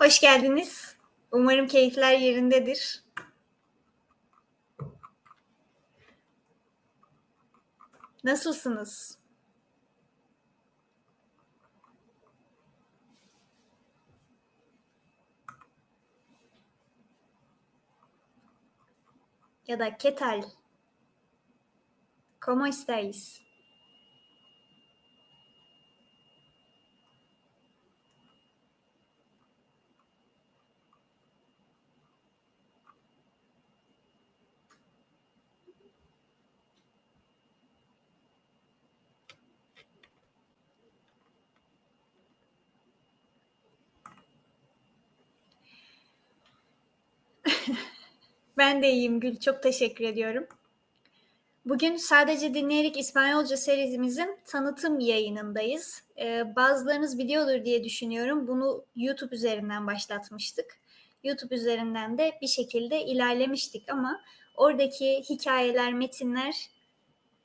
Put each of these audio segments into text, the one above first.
Hoş geldiniz. Umarım keyifler yerindedir. Nasılsınız? Ya da ¿qué tal? ¿Cómo estáis? Ben de iyiyim Gül. Çok teşekkür ediyorum. Bugün sadece dinleyerek İspanyolca serimizin tanıtım yayınındayız. Ee, bazılarınız biliyordur diye düşünüyorum. Bunu YouTube üzerinden başlatmıştık. YouTube üzerinden de bir şekilde ilerlemiştik ama oradaki hikayeler, metinler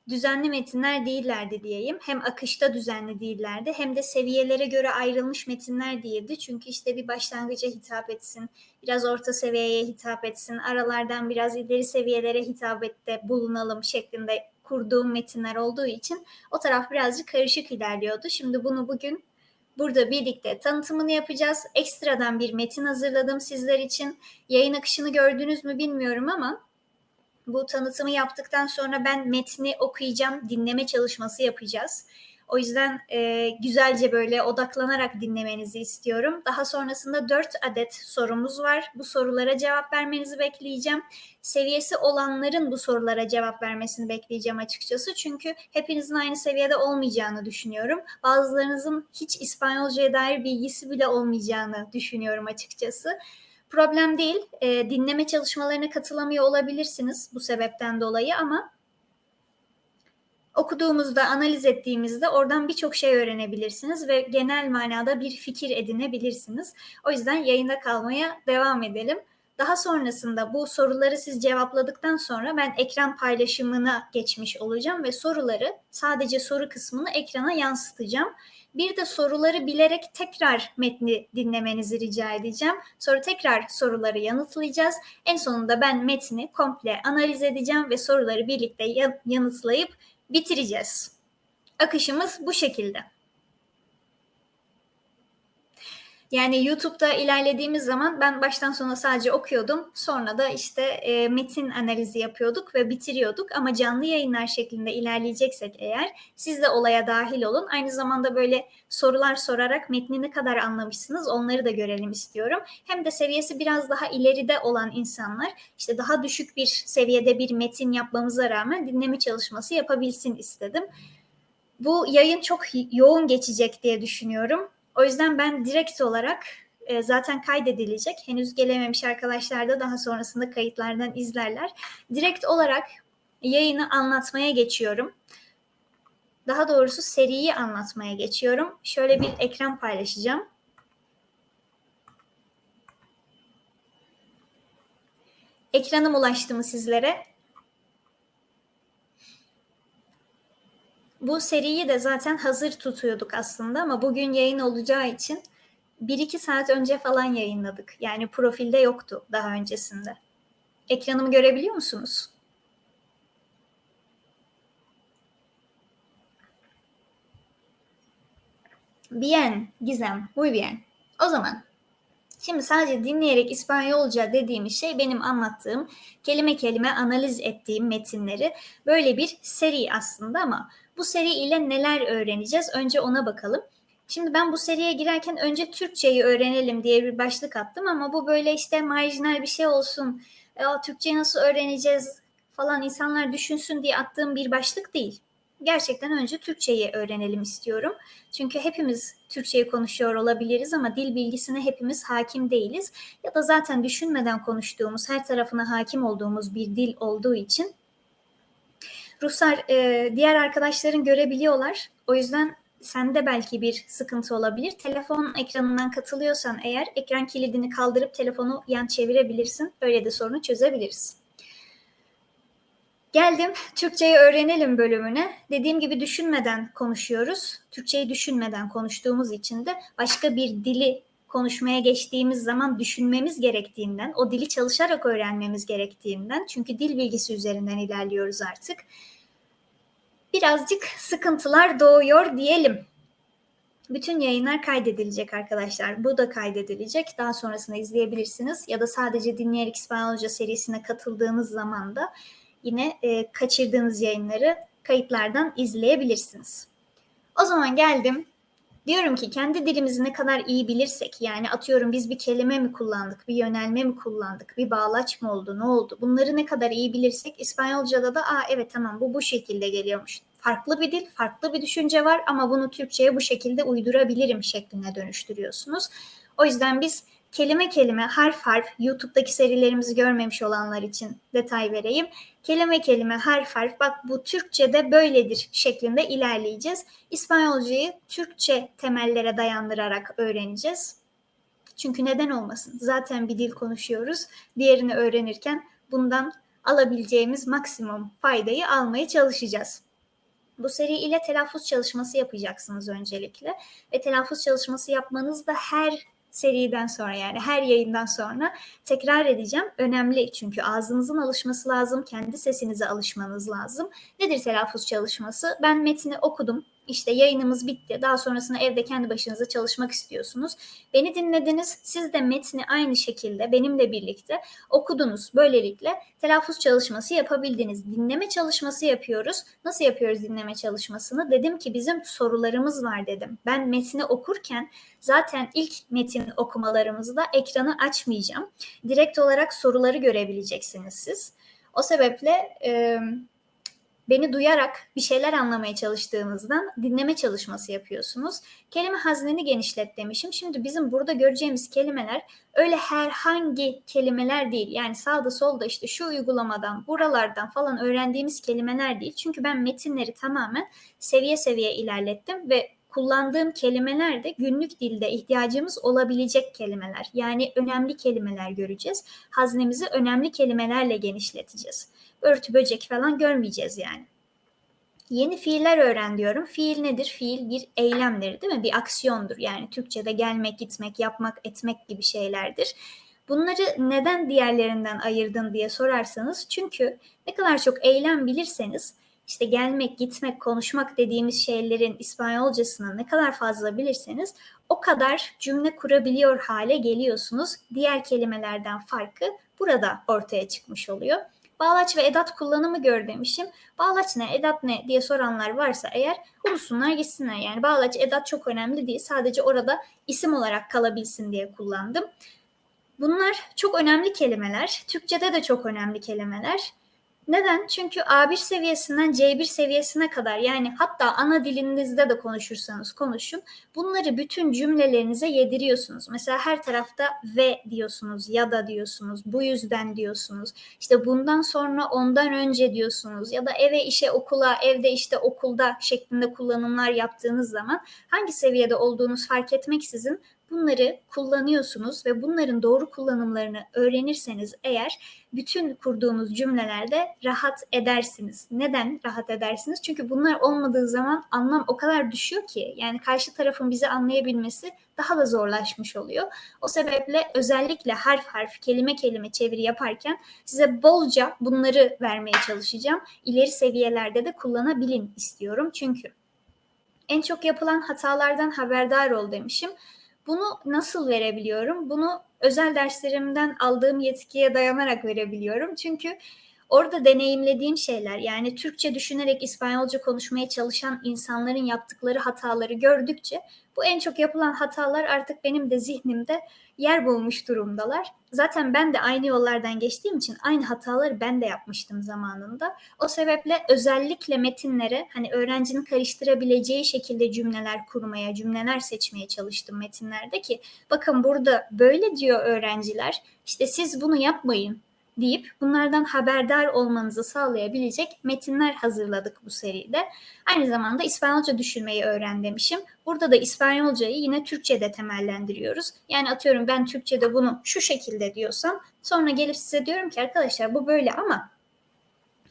düzenli metinler değillerdi diyeyim. Hem akışta düzenli değillerdi hem de seviyelere göre ayrılmış metinler değildi. Çünkü işte bir başlangıca hitap etsin, biraz orta seviyeye hitap etsin, aralardan biraz ileri seviyelere hitap ette bulunalım şeklinde kurduğum metinler olduğu için o taraf birazcık karışık ilerliyordu. Şimdi bunu bugün burada birlikte tanıtımını yapacağız. Ekstradan bir metin hazırladım sizler için. Yayın akışını gördünüz mü bilmiyorum ama bu tanıtımı yaptıktan sonra ben metni okuyacağım, dinleme çalışması yapacağız. O yüzden e, güzelce böyle odaklanarak dinlemenizi istiyorum. Daha sonrasında dört adet sorumuz var. Bu sorulara cevap vermenizi bekleyeceğim. Seviyesi olanların bu sorulara cevap vermesini bekleyeceğim açıkçası. Çünkü hepinizin aynı seviyede olmayacağını düşünüyorum. Bazılarınızın hiç İspanyolcaya dair bilgisi bile olmayacağını düşünüyorum açıkçası. Problem değil. E, dinleme çalışmalarına katılamıyor olabilirsiniz bu sebepten dolayı ama okuduğumuzda, analiz ettiğimizde oradan birçok şey öğrenebilirsiniz ve genel manada bir fikir edinebilirsiniz. O yüzden yayında kalmaya devam edelim. Daha sonrasında bu soruları siz cevapladıktan sonra ben ekran paylaşımına geçmiş olacağım ve soruları sadece soru kısmını ekrana yansıtacağım. Bir de soruları bilerek tekrar metni dinlemenizi rica edeceğim. Sonra tekrar soruları yanıtlayacağız. En sonunda ben metni komple analiz edeceğim ve soruları birlikte yanıtlayıp bitireceğiz. Akışımız bu şekilde. Yani YouTube'da ilerlediğimiz zaman ben baştan sona sadece okuyordum. Sonra da işte e, metin analizi yapıyorduk ve bitiriyorduk. Ama canlı yayınlar şeklinde ilerleyeceksek eğer siz de olaya dahil olun. Aynı zamanda böyle sorular sorarak metni ne kadar anlamışsınız onları da görelim istiyorum. Hem de seviyesi biraz daha ileride olan insanlar işte daha düşük bir seviyede bir metin yapmamıza rağmen dinleme çalışması yapabilsin istedim. Bu yayın çok yoğun geçecek diye düşünüyorum. O yüzden ben direkt olarak e, zaten kaydedilecek. Henüz gelememiş arkadaşlar da daha sonrasında kayıtlardan izlerler. Direkt olarak yayını anlatmaya geçiyorum. Daha doğrusu seriyi anlatmaya geçiyorum. Şöyle bir ekran paylaşacağım. Ekranım ulaştı mı sizlere? Bu seriyi de zaten hazır tutuyorduk aslında ama bugün yayın olacağı için 1-2 saat önce falan yayınladık. Yani profilde yoktu daha öncesinde. Ekranımı görebiliyor musunuz? Bien, Gizem, muy bien. O zaman Şimdi sadece dinleyerek İspanyolca dediğimiz şey benim anlattığım, kelime kelime analiz ettiğim metinleri böyle bir seri aslında ama bu seri ile neler öğreneceğiz? Önce ona bakalım. Şimdi ben bu seriye girerken önce Türkçeyi öğrenelim diye bir başlık attım ama bu böyle işte marjinal bir şey olsun. E, Türkçeyi nasıl öğreneceğiz falan insanlar düşünsün diye attığım bir başlık değil gerçekten önce Türkçeyi öğrenelim istiyorum. Çünkü hepimiz Türkçeyi konuşuyor olabiliriz ama dil bilgisine hepimiz hakim değiliz. Ya da zaten düşünmeden konuştuğumuz, her tarafına hakim olduğumuz bir dil olduğu için Ruslar e, diğer arkadaşların görebiliyorlar. O yüzden sende belki bir sıkıntı olabilir. Telefon ekranından katılıyorsan eğer ekran kilidini kaldırıp telefonu yan çevirebilirsin. Öyle de sorunu çözebiliriz. Geldim Türkçeyi öğrenelim bölümüne. Dediğim gibi düşünmeden konuşuyoruz. Türkçeyi düşünmeden konuştuğumuz için de başka bir dili konuşmaya geçtiğimiz zaman düşünmemiz gerektiğinden, o dili çalışarak öğrenmemiz gerektiğinden, çünkü dil bilgisi üzerinden ilerliyoruz artık. Birazcık sıkıntılar doğuyor diyelim. Bütün yayınlar kaydedilecek arkadaşlar. Bu da kaydedilecek. Daha sonrasında izleyebilirsiniz. Ya da sadece dinleyerek İspanyolca serisine katıldığınız zaman da yine e, kaçırdığınız yayınları kayıtlardan izleyebilirsiniz. O zaman geldim. Diyorum ki kendi dilimizi ne kadar iyi bilirsek yani atıyorum biz bir kelime mi kullandık, bir yönelme mi kullandık, bir bağlaç mı oldu, ne oldu? Bunları ne kadar iyi bilirsek İspanyolca'da da aa evet tamam bu bu şekilde geliyormuş. Farklı bir dil, farklı bir düşünce var ama bunu Türkçe'ye bu şekilde uydurabilirim şekline dönüştürüyorsunuz. O yüzden biz kelime kelime, harf harf, YouTube'daki serilerimizi görmemiş olanlar için detay vereyim. Kelime kelime, harf harf, bak bu Türkçe'de böyledir şeklinde ilerleyeceğiz. İspanyolcayı Türkçe temellere dayandırarak öğreneceğiz. Çünkü neden olmasın? Zaten bir dil konuşuyoruz. Diğerini öğrenirken bundan alabileceğimiz maksimum faydayı almaya çalışacağız. Bu seri ile telaffuz çalışması yapacaksınız öncelikle. Ve telaffuz çalışması yapmanız da her seriden sonra yani her yayından sonra tekrar edeceğim. Önemli çünkü ağzınızın alışması lazım, kendi sesinize alışmanız lazım. Nedir telaffuz çalışması? Ben metni okudum. İşte yayınımız bitti. Daha sonrasında evde kendi başınıza çalışmak istiyorsunuz. Beni dinlediniz. Siz de metni aynı şekilde benimle birlikte okudunuz. Böylelikle telaffuz çalışması yapabildiniz. Dinleme çalışması yapıyoruz. Nasıl yapıyoruz dinleme çalışmasını? Dedim ki bizim sorularımız var dedim. Ben metni okurken zaten ilk metin okumalarımızda ekranı açmayacağım. Direkt olarak soruları görebileceksiniz siz. O sebeple e, beni duyarak bir şeyler anlamaya çalıştığınızdan dinleme çalışması yapıyorsunuz. Kelime hazneni genişlet demişim. Şimdi bizim burada göreceğimiz kelimeler öyle herhangi kelimeler değil. Yani sağda solda işte şu uygulamadan, buralardan falan öğrendiğimiz kelimeler değil. Çünkü ben metinleri tamamen seviye seviye ilerlettim ve kullandığım kelimeler de günlük dilde ihtiyacımız olabilecek kelimeler. Yani önemli kelimeler göreceğiz. Haznemizi önemli kelimelerle genişleteceğiz örtü böcek falan görmeyeceğiz yani. Yeni fiiller öğren diyorum. Fiil nedir? Fiil bir eylemdir değil mi? Bir aksiyondur. Yani Türkçe'de gelmek, gitmek, yapmak, etmek gibi şeylerdir. Bunları neden diğerlerinden ayırdın diye sorarsanız çünkü ne kadar çok eylem bilirseniz işte gelmek, gitmek, konuşmak dediğimiz şeylerin İspanyolcasını ne kadar fazla bilirseniz o kadar cümle kurabiliyor hale geliyorsunuz. Diğer kelimelerden farkı burada ortaya çıkmış oluyor. Bağlaç ve edat kullanımı gör demişim. Bağlaç ne, edat ne diye soranlar varsa eğer unutsunlar gitsinler. Yani bağlaç, edat çok önemli değil. Sadece orada isim olarak kalabilsin diye kullandım. Bunlar çok önemli kelimeler. Türkçede de çok önemli kelimeler. Neden? Çünkü A1 seviyesinden C1 seviyesine kadar yani hatta ana dilinizde de konuşursanız konuşun. Bunları bütün cümlelerinize yediriyorsunuz. Mesela her tarafta ve diyorsunuz ya da diyorsunuz bu yüzden diyorsunuz. İşte bundan sonra ondan önce diyorsunuz ya da eve işe okula evde işte okulda şeklinde kullanımlar yaptığınız zaman hangi seviyede olduğunuz fark etmeksizin bunları kullanıyorsunuz ve bunların doğru kullanımlarını öğrenirseniz eğer bütün kurduğunuz cümlelerde rahat edersiniz. Neden rahat edersiniz? Çünkü bunlar olmadığı zaman anlam o kadar düşüyor ki yani karşı tarafın bizi anlayabilmesi daha da zorlaşmış oluyor. O sebeple özellikle harf harf, kelime kelime çeviri yaparken size bolca bunları vermeye çalışacağım. İleri seviyelerde de kullanabilin istiyorum çünkü en çok yapılan hatalardan haberdar ol demişim. Bunu nasıl verebiliyorum? Bunu özel derslerimden aldığım yetkiye dayanarak verebiliyorum. Çünkü orada deneyimlediğim şeyler yani Türkçe düşünerek İspanyolca konuşmaya çalışan insanların yaptıkları hataları gördükçe bu en çok yapılan hatalar artık benim de zihnimde yer bulmuş durumdalar. Zaten ben de aynı yollardan geçtiğim için aynı hataları ben de yapmıştım zamanında. O sebeple özellikle metinlere hani öğrencinin karıştırabileceği şekilde cümleler kurmaya, cümleler seçmeye çalıştım metinlerde ki bakın burada böyle diyor öğrenciler. İşte siz bunu yapmayın deyip bunlardan haberdar olmanızı sağlayabilecek metinler hazırladık bu seride. Aynı zamanda İspanyolca düşünmeyi öğren demişim. Burada da İspanyolcayı yine Türkçe'de temellendiriyoruz. Yani atıyorum ben Türkçe'de bunu şu şekilde diyorsam sonra gelip size diyorum ki arkadaşlar bu böyle ama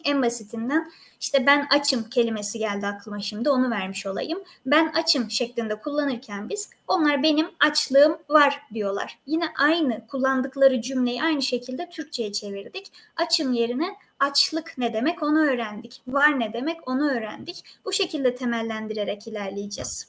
En basitinden işte ben açım kelimesi geldi aklıma şimdi onu vermiş olayım. Ben açım şeklinde kullanırken biz onlar benim açlığım var diyorlar. Yine aynı kullandıkları cümleyi aynı şekilde Türkçe'ye çevirdik. Açım yerine açlık ne demek onu öğrendik. Var ne demek onu öğrendik. Bu şekilde temellendirerek ilerleyeceğiz.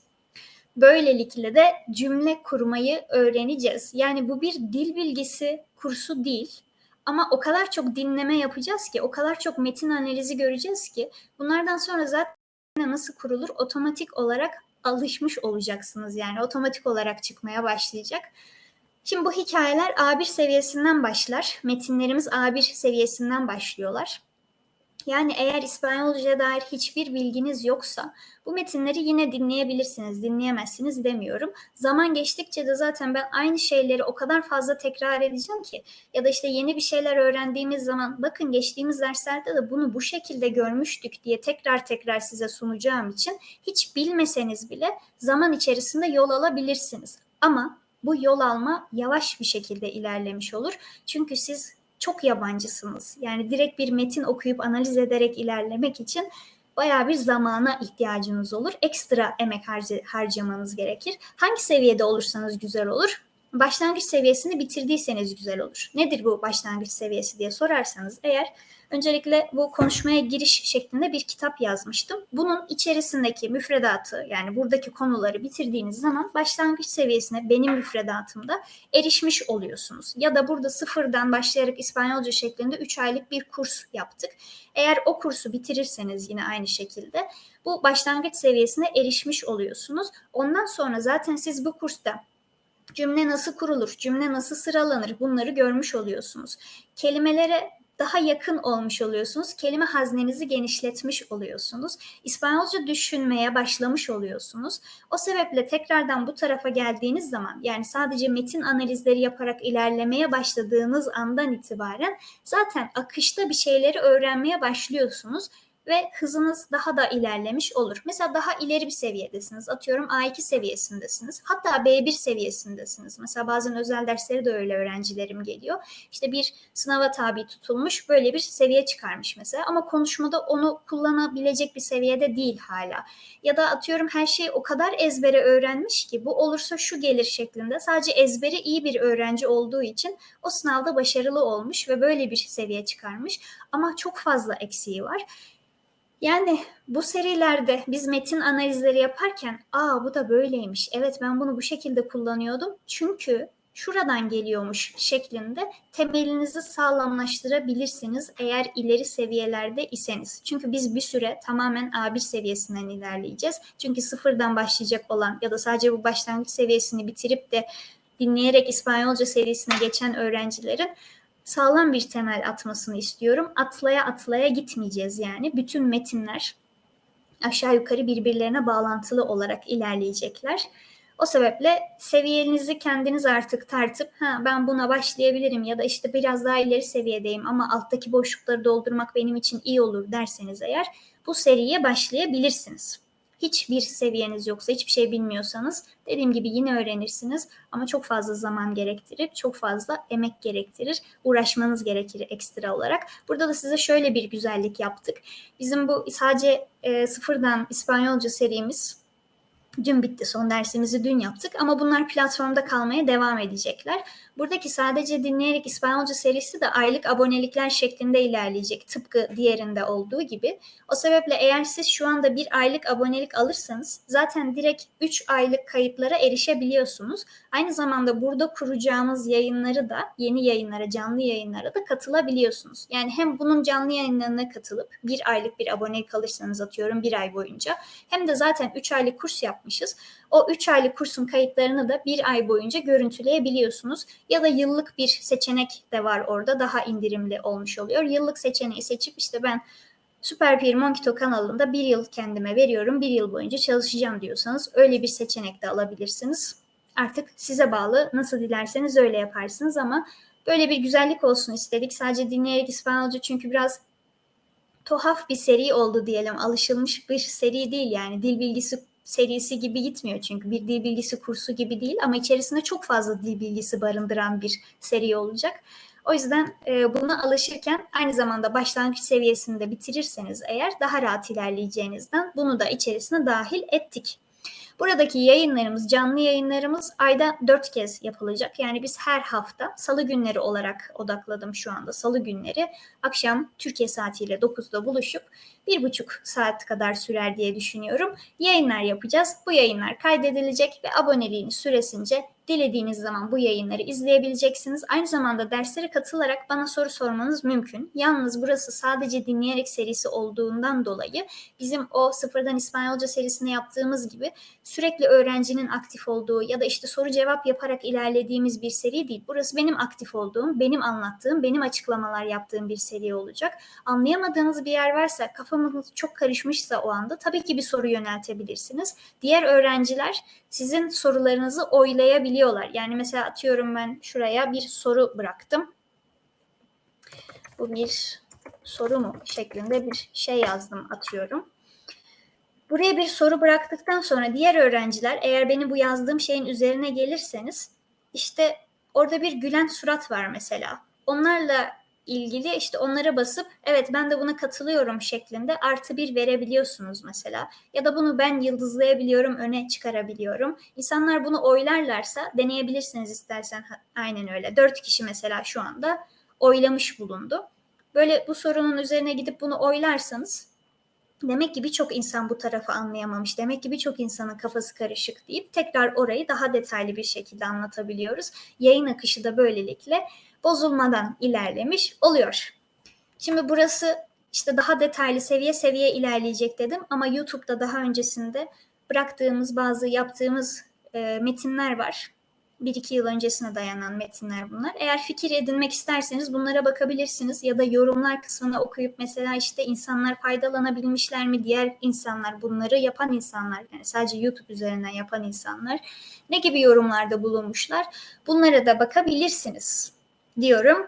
Böylelikle de cümle kurmayı öğreneceğiz. Yani bu bir dil bilgisi kursu değil. Ama o kadar çok dinleme yapacağız ki, o kadar çok metin analizi göreceğiz ki bunlardan sonra zaten nasıl kurulur otomatik olarak alışmış olacaksınız. Yani otomatik olarak çıkmaya başlayacak. Şimdi bu hikayeler A1 seviyesinden başlar. Metinlerimiz A1 seviyesinden başlıyorlar. Yani eğer İspanyolca'ya dair hiçbir bilginiz yoksa bu metinleri yine dinleyebilirsiniz, dinleyemezsiniz demiyorum. Zaman geçtikçe de zaten ben aynı şeyleri o kadar fazla tekrar edeceğim ki ya da işte yeni bir şeyler öğrendiğimiz zaman bakın geçtiğimiz derslerde de bunu bu şekilde görmüştük diye tekrar tekrar size sunacağım için hiç bilmeseniz bile zaman içerisinde yol alabilirsiniz. Ama bu yol alma yavaş bir şekilde ilerlemiş olur. Çünkü siz çok yabancısınız. Yani direkt bir metin okuyup analiz ederek ilerlemek için bayağı bir zamana ihtiyacınız olur. Ekstra emek harcamanız gerekir. Hangi seviyede olursanız güzel olur başlangıç seviyesini bitirdiyseniz güzel olur. Nedir bu başlangıç seviyesi diye sorarsanız eğer öncelikle bu konuşmaya giriş şeklinde bir kitap yazmıştım. Bunun içerisindeki müfredatı yani buradaki konuları bitirdiğiniz zaman başlangıç seviyesine benim müfredatımda erişmiş oluyorsunuz. Ya da burada sıfırdan başlayarak İspanyolca şeklinde 3 aylık bir kurs yaptık. Eğer o kursu bitirirseniz yine aynı şekilde bu başlangıç seviyesine erişmiş oluyorsunuz. Ondan sonra zaten siz bu kursta cümle nasıl kurulur, cümle nasıl sıralanır bunları görmüş oluyorsunuz. Kelimelere daha yakın olmuş oluyorsunuz. Kelime haznenizi genişletmiş oluyorsunuz. İspanyolca düşünmeye başlamış oluyorsunuz. O sebeple tekrardan bu tarafa geldiğiniz zaman yani sadece metin analizleri yaparak ilerlemeye başladığınız andan itibaren zaten akışta bir şeyleri öğrenmeye başlıyorsunuz ve hızınız daha da ilerlemiş olur. Mesela daha ileri bir seviyedesiniz. Atıyorum A2 seviyesindesiniz. Hatta B1 seviyesindesiniz. Mesela bazen özel dersleri de öyle öğrencilerim geliyor. İşte bir sınava tabi tutulmuş böyle bir seviye çıkarmış mesela ama konuşmada onu kullanabilecek bir seviyede değil hala. Ya da atıyorum her şeyi o kadar ezbere öğrenmiş ki bu olursa şu gelir şeklinde sadece ezberi iyi bir öğrenci olduğu için o sınavda başarılı olmuş ve böyle bir seviye çıkarmış ama çok fazla eksiği var. Yani bu serilerde biz metin analizleri yaparken aa bu da böyleymiş. Evet ben bunu bu şekilde kullanıyordum. Çünkü şuradan geliyormuş şeklinde temelinizi sağlamlaştırabilirsiniz eğer ileri seviyelerde iseniz. Çünkü biz bir süre tamamen A1 seviyesinden ilerleyeceğiz. Çünkü sıfırdan başlayacak olan ya da sadece bu başlangıç seviyesini bitirip de dinleyerek İspanyolca seviyesine geçen öğrencilerin sağlam bir temel atmasını istiyorum. Atlaya atlaya gitmeyeceğiz yani. Bütün metinler aşağı yukarı birbirlerine bağlantılı olarak ilerleyecekler. O sebeple seviyenizi kendiniz artık tartıp ha ben buna başlayabilirim ya da işte biraz daha ileri seviyedeyim ama alttaki boşlukları doldurmak benim için iyi olur derseniz eğer bu seriye başlayabilirsiniz hiçbir seviyeniz yoksa, hiçbir şey bilmiyorsanız dediğim gibi yine öğrenirsiniz ama çok fazla zaman gerektirir, çok fazla emek gerektirir, uğraşmanız gerekir ekstra olarak. Burada da size şöyle bir güzellik yaptık. Bizim bu sadece e, sıfırdan İspanyolca serimiz dün bitti. Son dersimizi dün yaptık ama bunlar platformda kalmaya devam edecekler. Buradaki sadece dinleyerek İspanyolca serisi de aylık abonelikler şeklinde ilerleyecek. Tıpkı diğerinde olduğu gibi. O sebeple eğer siz şu anda bir aylık abonelik alırsanız zaten direkt 3 aylık kayıtlara erişebiliyorsunuz. Aynı zamanda burada kuracağımız yayınları da yeni yayınlara, canlı yayınlara da katılabiliyorsunuz. Yani hem bunun canlı yayınlarına katılıp bir aylık bir abonelik alırsanız atıyorum bir ay boyunca hem de zaten 3 aylık kurs yapmışız. O 3 aylık kursun kayıtlarını da bir ay boyunca görüntüleyebiliyorsunuz. Ya da yıllık bir seçenek de var orada daha indirimli olmuş oluyor. Yıllık seçeneği seçip işte ben Süper Peer Monkito kanalında bir yıl kendime veriyorum, bir yıl boyunca çalışacağım diyorsanız öyle bir seçenek de alabilirsiniz. Artık size bağlı nasıl dilerseniz öyle yaparsınız ama böyle bir güzellik olsun istedik. Sadece dinleyerek İspanyolca çünkü biraz tuhaf bir seri oldu diyelim. Alışılmış bir seri değil yani dil bilgisi serisi gibi gitmiyor çünkü bir dil bilgisi kursu gibi değil ama içerisinde çok fazla dil bilgisi barındıran bir seri olacak. O yüzden e, buna alışırken aynı zamanda başlangıç seviyesinde bitirirseniz eğer daha rahat ilerleyeceğinizden bunu da içerisine dahil ettik. Buradaki yayınlarımız, canlı yayınlarımız ayda dört kez yapılacak. Yani biz her hafta salı günleri olarak odakladım şu anda. Salı günleri akşam Türkiye saatiyle 9'da buluşup bir buçuk saat kadar sürer diye düşünüyorum. Yayınlar yapacağız. Bu yayınlar kaydedilecek ve aboneliğiniz süresince Dilediğiniz zaman bu yayınları izleyebileceksiniz. Aynı zamanda derslere katılarak bana soru sormanız mümkün. Yalnız burası sadece dinleyerek serisi olduğundan dolayı bizim o sıfırdan İspanyolca serisini yaptığımız gibi sürekli öğrencinin aktif olduğu ya da işte soru cevap yaparak ilerlediğimiz bir seri değil. Burası benim aktif olduğum, benim anlattığım, benim açıklamalar yaptığım bir seri olacak. Anlayamadığınız bir yer varsa, kafamız çok karışmışsa o anda tabii ki bir soru yöneltebilirsiniz. Diğer öğrenciler sizin sorularınızı oylayabiliyorlar. Yani mesela atıyorum ben şuraya bir soru bıraktım. Bu bir soru mu şeklinde bir şey yazdım atıyorum. Buraya bir soru bıraktıktan sonra diğer öğrenciler eğer benim bu yazdığım şeyin üzerine gelirseniz işte orada bir gülen surat var mesela. Onlarla ilgili işte onlara basıp evet ben de buna katılıyorum şeklinde artı bir verebiliyorsunuz mesela. Ya da bunu ben yıldızlayabiliyorum, öne çıkarabiliyorum. İnsanlar bunu oylarlarsa deneyebilirsiniz istersen aynen öyle. Dört kişi mesela şu anda oylamış bulundu. Böyle bu sorunun üzerine gidip bunu oylarsanız demek ki birçok insan bu tarafı anlayamamış. Demek ki birçok insanın kafası karışık deyip tekrar orayı daha detaylı bir şekilde anlatabiliyoruz. Yayın akışı da böylelikle bozulmadan ilerlemiş oluyor. Şimdi burası işte daha detaylı seviye seviye ilerleyecek dedim ama YouTube'da daha öncesinde bıraktığımız bazı yaptığımız e, metinler var. Bir iki yıl öncesine dayanan metinler bunlar. Eğer fikir edinmek isterseniz bunlara bakabilirsiniz ya da yorumlar kısmına okuyup mesela işte insanlar faydalanabilmişler mi? Diğer insanlar bunları yapan insanlar yani sadece YouTube üzerinden yapan insanlar ne gibi yorumlarda bulunmuşlar? Bunlara da bakabilirsiniz diyorum.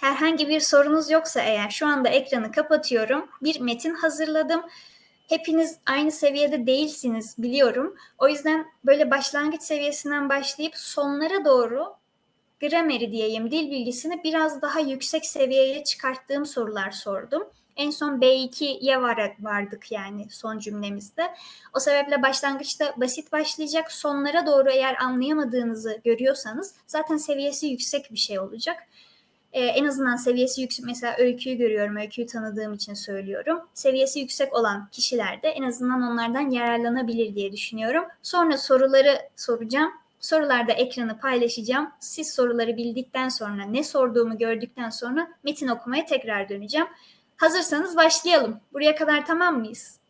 Herhangi bir sorunuz yoksa eğer şu anda ekranı kapatıyorum. Bir metin hazırladım. Hepiniz aynı seviyede değilsiniz biliyorum. O yüzden böyle başlangıç seviyesinden başlayıp sonlara doğru grameri diyeyim, dil bilgisini biraz daha yüksek seviyeye çıkarttığım sorular sordum. En son B2'ye var, vardık yani son cümlemizde. O sebeple başlangıçta basit başlayacak. Sonlara doğru eğer anlayamadığınızı görüyorsanız zaten seviyesi yüksek bir şey olacak. Ee, en azından seviyesi yüksek mesela öyküyü görüyorum. Öyküyü tanıdığım için söylüyorum. Seviyesi yüksek olan kişiler de en azından onlardan yararlanabilir diye düşünüyorum. Sonra soruları soracağım. Sorularda ekranı paylaşacağım. Siz soruları bildikten sonra ne sorduğumu gördükten sonra metin okumaya tekrar döneceğim. Hazırsanız başlayalım. Buraya kadar tamam mıyız?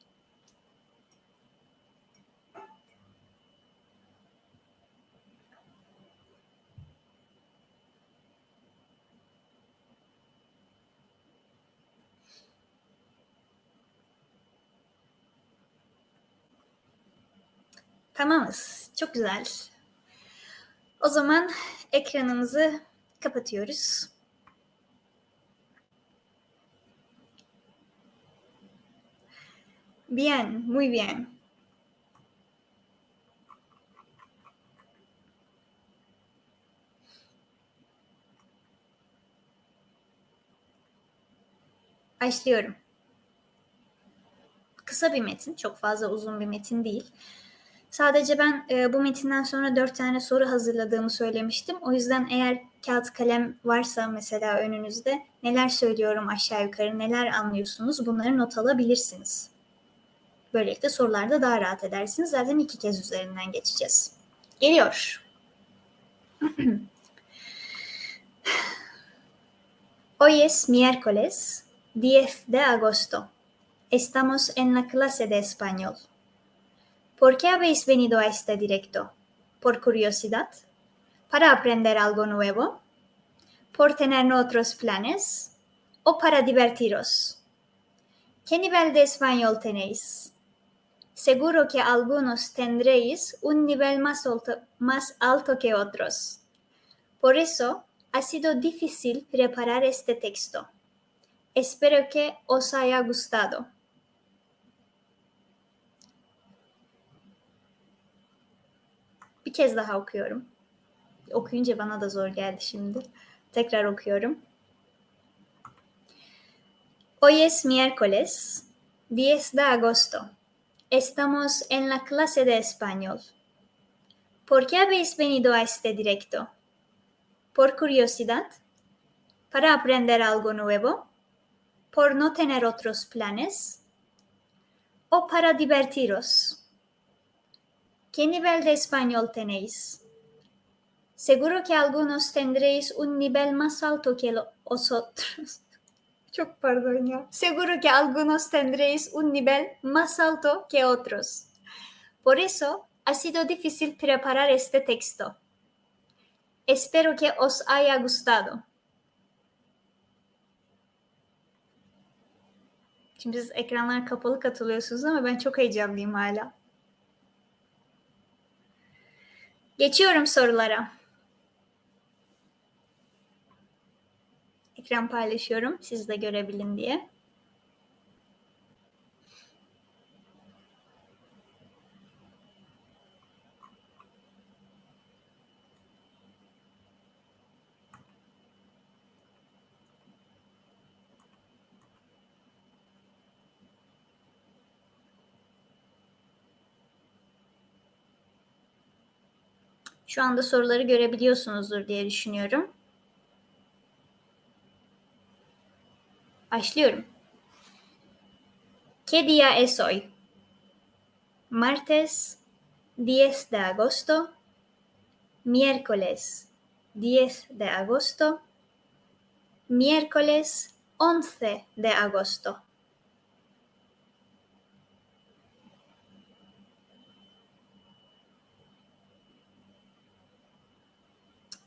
Tamamız. Çok güzel. O zaman ekranımızı kapatıyoruz. Bien, muy bien. Başlıyorum. Kısa bir metin, çok fazla uzun bir metin değil. Sadece ben e, bu metinden sonra dört tane soru hazırladığımı söylemiştim. O yüzden eğer kağıt kalem varsa mesela önünüzde neler söylüyorum aşağı yukarı, neler anlıyorsunuz bunları not alabilirsiniz. Böylelikle sorularda daha rahat edersiniz. Zaten iki kez üzerinden geçeceğiz. Geliyor. Hoy es miércoles 10 de agosto. Estamos en la clase de español. ¿Por qué habéis venido a este directo? ¿Por curiosidad? ¿Para aprender algo nuevo? ¿Por tener otros planes? ¿O para divertiros? ¿Qué nivel de español tenéis? Seguro que algunos tendréis un nivel más alto, más alto que otros. Por eso ha sido difícil preparar este texto. Espero que os haya gustado. Bir kez daha okuyorum. Okuyunca bana da zor geldi şimdi. Tekrar okuyorum. Hoy es miércoles, 10 de agosto. Estamos en la clase de español. ¿Por qué habéis venido a este directo? ¿Por curiosidad? ¿Para aprender algo nuevo? ¿Por no tener otros planes? ¿O para divertiros? ¿Qué nivel de español tenéis? Seguro que algunos tendréis un nivel más alto que los otros. Çok pardon ya. Seguro que algunos tendréis un nivel más alto que otros. Por eso ha sido difícil preparar este texto. Espero que os haya gustado. Şimdi siz ekranlar kapalı katılıyorsunuz ama ben çok heyecanlıyım hala. Geçiyorum sorulara. Ekran paylaşıyorum siz de görebilin diye. Şu anda soruları görebiliyorsunuzdur diye düşünüyorum. Başlıyorum. ¿Qué día es hoy? Martes 10 de agosto. Miércoles 10 de agosto. Miércoles 11 de agosto.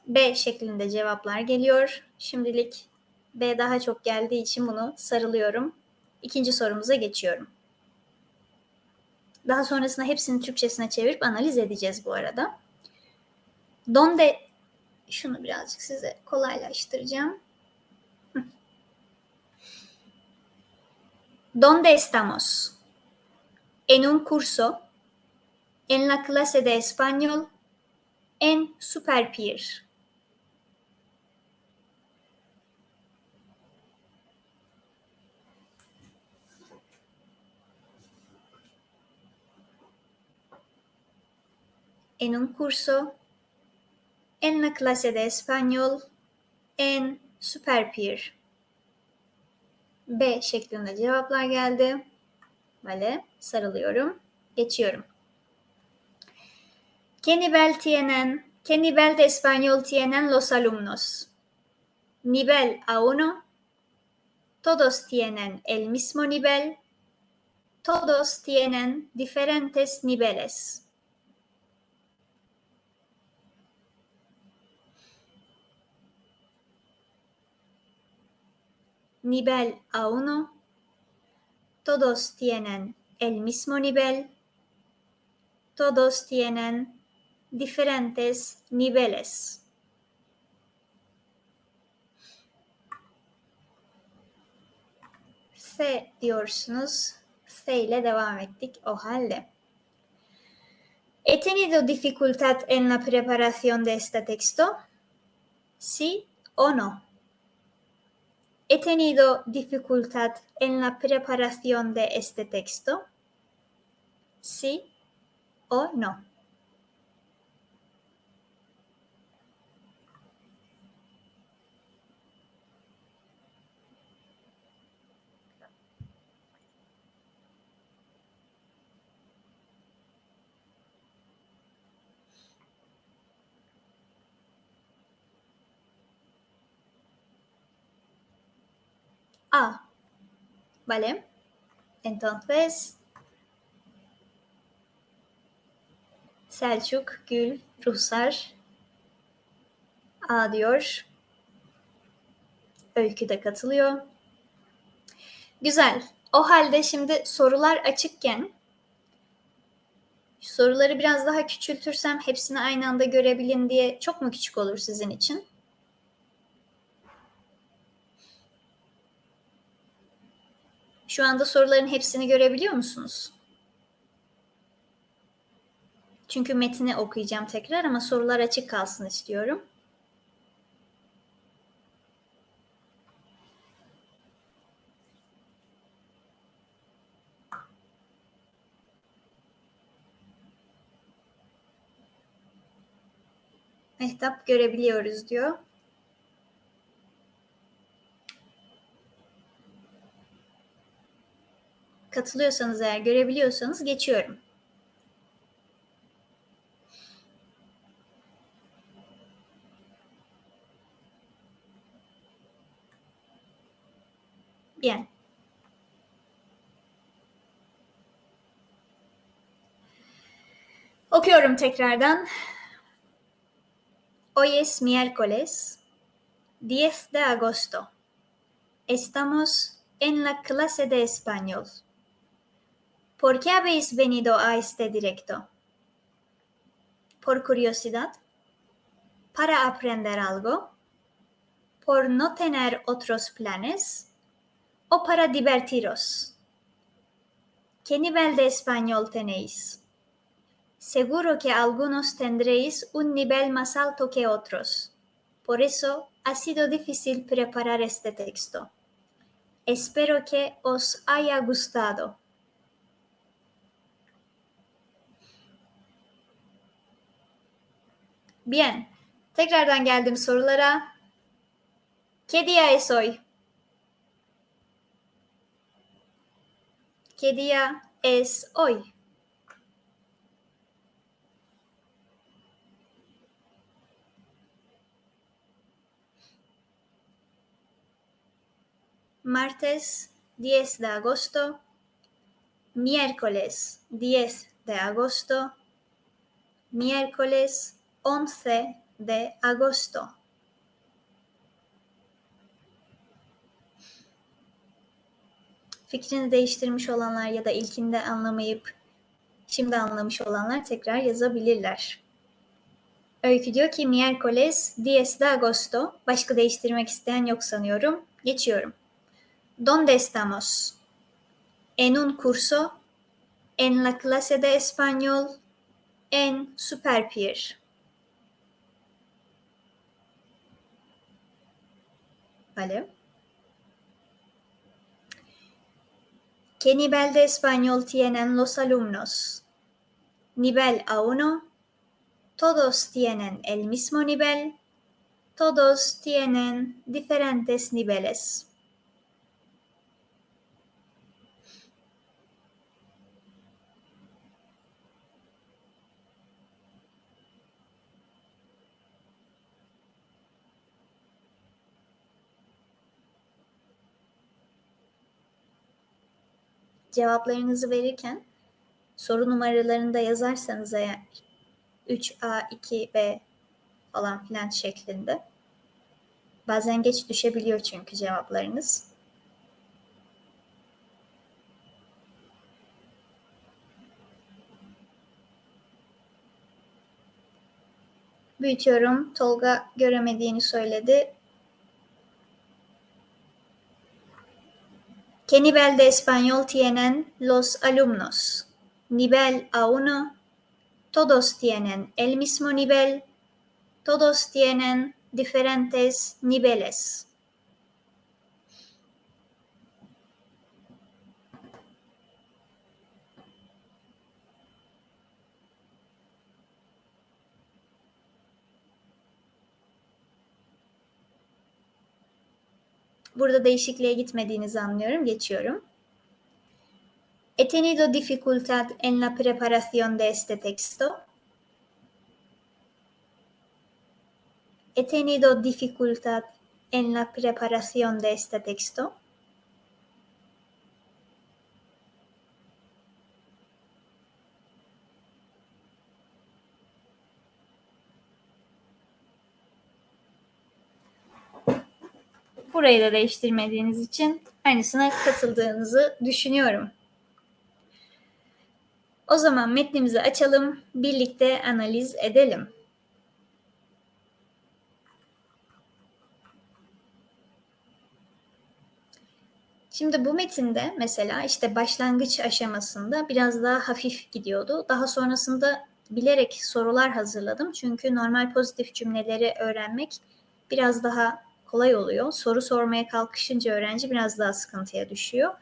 B şeklinde cevaplar geliyor. Şimdilik B daha çok geldiği için bunu sarılıyorum. İkinci sorumuza geçiyorum. Daha sonrasında hepsini Türkçesine çevirip analiz edeceğiz bu arada. Donde şunu birazcık size kolaylaştıracağım. ¿Dónde estamos? En un curso, en la clase de español, en Superpier. En un curso, en la clase de español, en Superpeer. B şeklinde cevaplar geldi. Vale, sarılıyorum. Geçiyorum. ¿Qué nivel tienen, qué nivel de español tienen los alumnos? Nivel A1. Todos tienen el mismo nivel. Todos tienen diferentes niveles. Nivel A1, todos tienen el mismo nivel, todos tienen diferentes niveles. C diyorsunuz. C ile devam ettik o halde. ¿He tenido dificultad en la preparación de este texto? ¿Sí o no? ¿He tenido dificultad en la preparación de este texto? ¿Sí o no? A. ¿Vale? Entonces, Selçuk, Gül, Ruhsar A diyor. Öykü de katılıyor. Güzel. O halde şimdi sorular açıkken soruları biraz daha küçültürsem hepsini aynı anda görebilin diye çok mu küçük olur sizin için? Şu anda soruların hepsini görebiliyor musunuz? Çünkü metni okuyacağım tekrar ama sorular açık kalsın istiyorum. Mehtap görebiliyoruz diyor. Katılıyorsanız eğer görebiliyorsanız geçiyorum. Bien. Okuyorum tekrardan. Hoy es miércoles 10 de agosto. Estamos en la clase de español. ¿Por qué habéis venido a este directo? ¿Por curiosidad? ¿Para aprender algo? ¿Por no tener otros planes? ¿O para divertiros? ¿Qué nivel de español tenéis? Seguro que algunos tendréis un nivel más alto que otros. Por eso ha sido difícil preparar este texto. Espero que os haya gustado. Bien. Tekrardan geldim sorulara. ¿Qué día es hoy? ¿Qué día es hoy? martes 10 de agosto, miércoles 10 de agosto, miércoles 11 de agosto. Fikrini değiştirmiş olanlar ya da ilkinde anlamayıp şimdi anlamış olanlar tekrar yazabilirler. Öykü diyor ki miércoles 10 de agosto. Başka değiştirmek isteyen yok sanıyorum. Geçiyorum. ¿Dónde estamos? ¿En un curso? ¿En la clase de español? ¿En Superpier? ¿Vale? ¿Qué nivel de español tienen los alumnos? Nivel A1. Todos tienen el mismo nivel. Todos tienen diferentes niveles. Cevaplarınızı verirken soru numaralarını da yazarsanız eğer 3A, 2B falan filan şeklinde bazen geç düşebiliyor çünkü cevaplarınız. Büyütüyorum. Tolga göremediğini söyledi. ¿Qué nivel de español tienen los alumnos? Nivel A1. Todos tienen el mismo nivel. Todos tienen diferentes niveles. Burada değişikliğe gitmediğinizi anlıyorum. Geçiyorum. He tenido dificultad en la preparación de este texto. He tenido dificultad en la preparación de este texto. Burayı da değiştirmediğiniz için aynısına katıldığınızı düşünüyorum. O zaman metnimizi açalım, birlikte analiz edelim. Şimdi bu metinde mesela işte başlangıç aşamasında biraz daha hafif gidiyordu. Daha sonrasında bilerek sorular hazırladım. Çünkü normal pozitif cümleleri öğrenmek biraz daha kolay oluyor. Soru sormaya kalkışınca öğrenci biraz daha sıkıntıya düşüyor.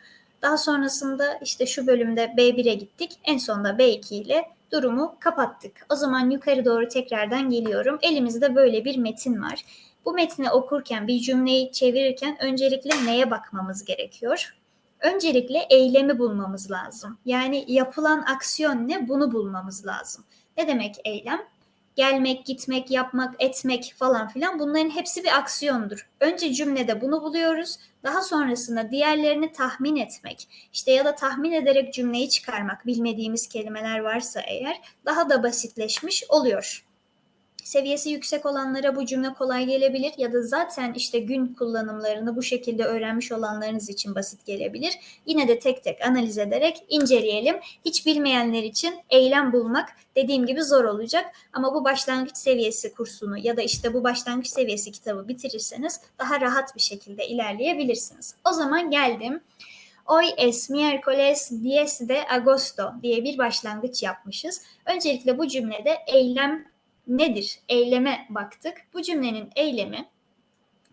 Daha sonrasında işte şu bölümde B1'e gittik. En sonunda B2 ile durumu kapattık. O zaman yukarı doğru tekrardan geliyorum. Elimizde böyle bir metin var. Bu metni okurken, bir cümleyi çevirirken öncelikle neye bakmamız gerekiyor? Öncelikle eylemi bulmamız lazım. Yani yapılan aksiyon ne? Bunu bulmamız lazım. Ne demek eylem? Gelmek, gitmek, yapmak, etmek falan filan bunların hepsi bir aksiyondur. Önce cümlede bunu buluyoruz. Daha sonrasında diğerlerini tahmin etmek, işte ya da tahmin ederek cümleyi çıkarmak, bilmediğimiz kelimeler varsa eğer daha da basitleşmiş oluyor. Seviyesi yüksek olanlara bu cümle kolay gelebilir ya da zaten işte gün kullanımlarını bu şekilde öğrenmiş olanlarınız için basit gelebilir. Yine de tek tek analiz ederek inceleyelim. Hiç bilmeyenler için eylem bulmak dediğim gibi zor olacak ama bu başlangıç seviyesi kursunu ya da işte bu başlangıç seviyesi kitabı bitirirseniz daha rahat bir şekilde ilerleyebilirsiniz. O zaman geldim. Hoy es miércoles 10 de agosto diye bir başlangıç yapmışız. Öncelikle bu cümlede eylem nedir? Eyleme baktık. Bu cümlenin eylemi